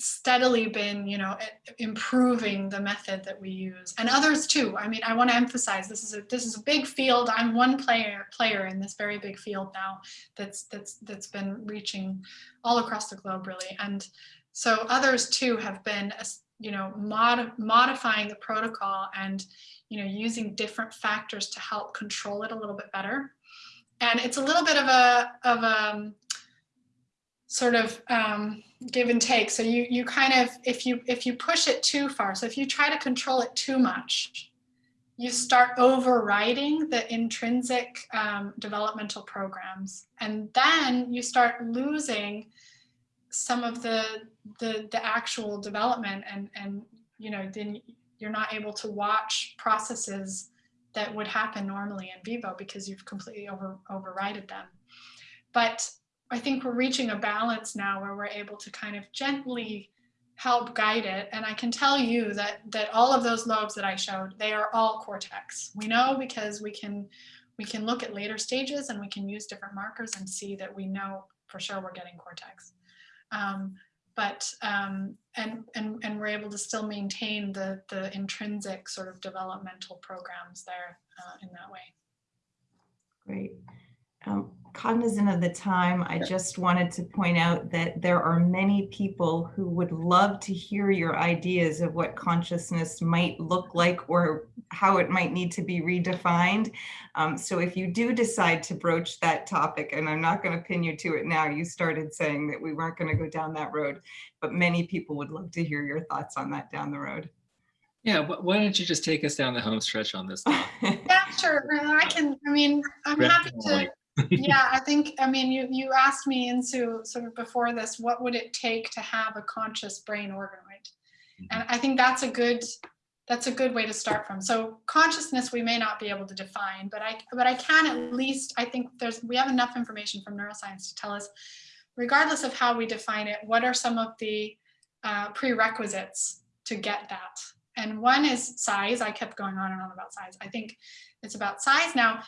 Speaker 2: steadily been, you know, improving the method that we use and others too. I mean, I want to emphasize this is a, this is a big field. I'm one player player in this very big field now that's, that's, that's been reaching all across the globe really. And so others too have been, you know, mod modifying the protocol and, you know, using different factors to help control it a little bit better. And it's a little bit of a, of a, sort of um, give and take. So you you kind of if you if you push it too far, so if you try to control it too much, you start overriding the intrinsic um, developmental programs, and then you start losing some of the the the actual development, and and you know then you're not able to watch processes that would happen normally in vivo because you've completely over overrided them. But I think we're reaching a balance now where we're able to kind of gently help guide it. And I can tell you that that all of those lobes that I showed, they are all cortex. We know because we can we can look at later stages and we can use different markers and see that we know for sure we're getting cortex. Um, but um, and and and we're able to still maintain the the intrinsic sort of developmental programs there uh, in that way.
Speaker 3: Great. Um, cognizant of the time, I just wanted to point out that there are many people who would love to hear your ideas of what consciousness might look like or how it might need to be redefined. Um, so if you do decide to broach that topic, and I'm not going to pin you to it now, you started saying that we weren't going to go down that road, but many people would love to hear your thoughts on that down the road.
Speaker 1: Yeah, wh- why don't you just take us down the home stretch on this? topic?
Speaker 2: Yeah, sure. I can. I mean, I'm happy to. Yeah, I think, I mean, you, you asked me into sort of before this, what would it take to have a conscious brain organoid? And I think that's a good, that's a good way to start from. So consciousness, we may not be able to define, but I, but I can at least, I think there's, we have enough information from neuroscience to tell us, regardless of how we define it, what are some of the uh, prerequisites to get that? And one is size. I kept going on and on about size. I think it's about size. Now,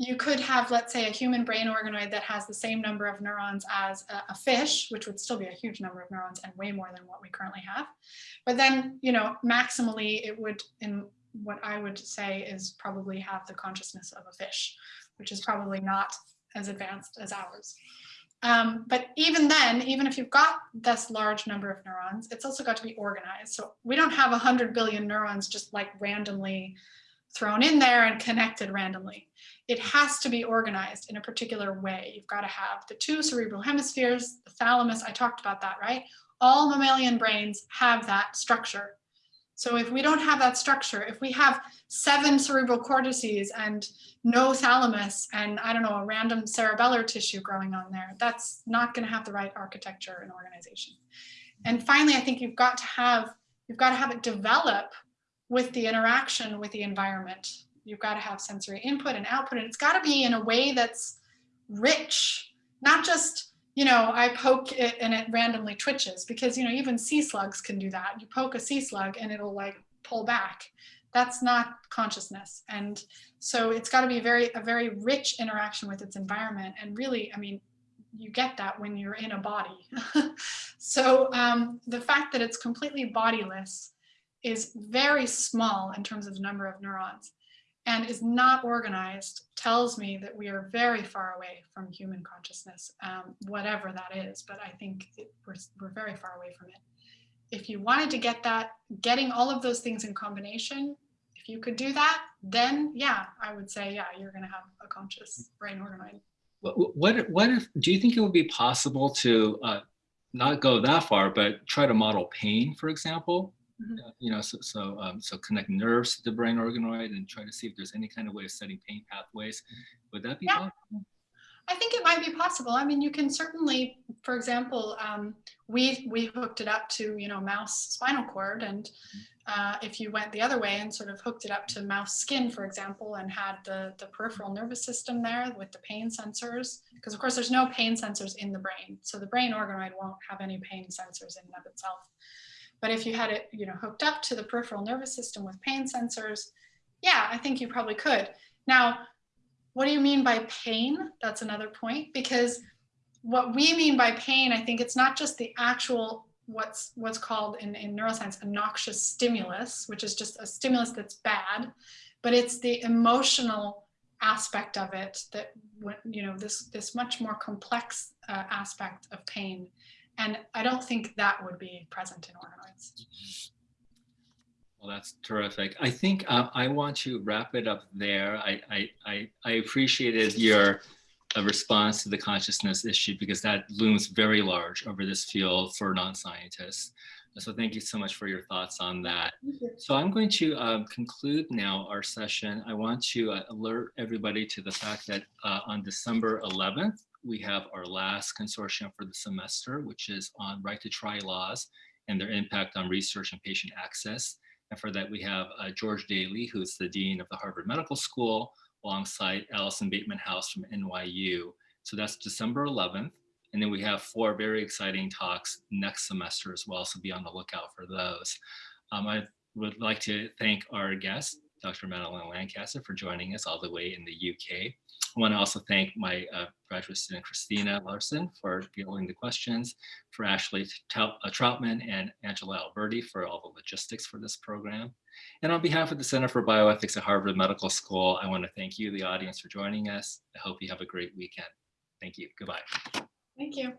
Speaker 2: you could have, let's say, a human brain organoid that has the same number of neurons as a, a, fish, which would still be a huge number of neurons and way more than what we currently have. But then, you know, maximally it would, in what I would say is probably have the consciousness of a fish, which is probably not as advanced as ours. Um, but even then, even if you've got this large number of neurons, it's also got to be organized. So we don't have 100 billion neurons just like randomly thrown in there and connected randomly it has to be organized in a particular way. You've got to have the two cerebral hemispheres, the thalamus, I talked about that, right? All mammalian brains have that structure. So if we don't have that structure, if we have seven cerebral cortices and no thalamus and I don't know, a random cerebellar tissue growing on there, that's not gonna have the right architecture and organization. And finally, I think you've got to have, you've got to have it develop with the interaction with the environment you've got to have sensory input and output and it's got to be in a way that's rich not just you know i poke it and it randomly twitches because you know even sea slugs can do that. You poke a sea slug and it'll like pull back. That's not consciousness and so it's got to be very a very rich interaction with its environment and really i mean you get that when you're in a body. So um, the fact that it's completely bodiless is very small in terms of the number of neurons and is not organized tells me that we are very far away from human consciousness, um, whatever that is. But I think it, we're, we're very far away from it. If you wanted to get that, getting all of those things in combination, if you could do that, then yeah, I would say, yeah, you're going to have a conscious brain organoid.
Speaker 1: What, what, what if, do you think it would be possible to uh, not go that far, but try to model pain, for example? Uh, you know, so so um, so connect nerves to the brain organoid and try to see if there's any kind of way of setting pain pathways. Would that be
Speaker 2: Yeah.
Speaker 1: possible?
Speaker 2: I think it might be possible. I mean, you can certainly, for example, um, we we hooked it up to you know mouse spinal cord, and uh, if you went the other way and sort of hooked it up to mouse skin, for example, and had the the peripheral nervous system there with the pain sensors, because of course there's no pain sensors in the brain, so the brain organoid won't have any pain sensors in and of itself. But if you had it, you know, hooked up to the peripheral nervous system with pain sensors, yeah, I think you probably could. Now, what do you mean by pain? That's another point because what we mean by pain, I think it's not just the actual what's what's called in, in neuroscience a noxious stimulus, which is just a stimulus that's bad, but it's the emotional aspect of it that you know this this much more complex uh, aspect of pain and I don't think that would be present in organoids.
Speaker 1: Well, that's terrific. I think uh, I want to wrap it up there. I, I, I, I appreciated your uh, response to the consciousness issue because that looms very large over this field for non-scientists. So thank you so much for your thoughts on that. So I'm going to um, conclude now our session. I want to uh, alert everybody to the fact that uh, on December 11th, we have our last consortium for the semester, which is on right to try laws and their impact on research and patient access. And for that, we have uh, George Daly, who's the Dean of the Harvard Medical School, alongside Alison Bateman-House from NYU. So that's December 11th. And then we have four very exciting talks next semester as well, so be on the lookout for those. Um, I would like to thank our guest, Dr. Madeline Lancaster, for joining us all the way in the UK. I want to also thank my uh, graduate student, Christina Larson, for fielding the questions, for Ashley uh, Troutman and Angela Alberti for all the logistics for this program. And on behalf of the Center for Bioethics at Harvard Medical School, I want to thank you, the audience, for joining us. I hope you have a great weekend. Thank you. Goodbye.
Speaker 2: Thank you.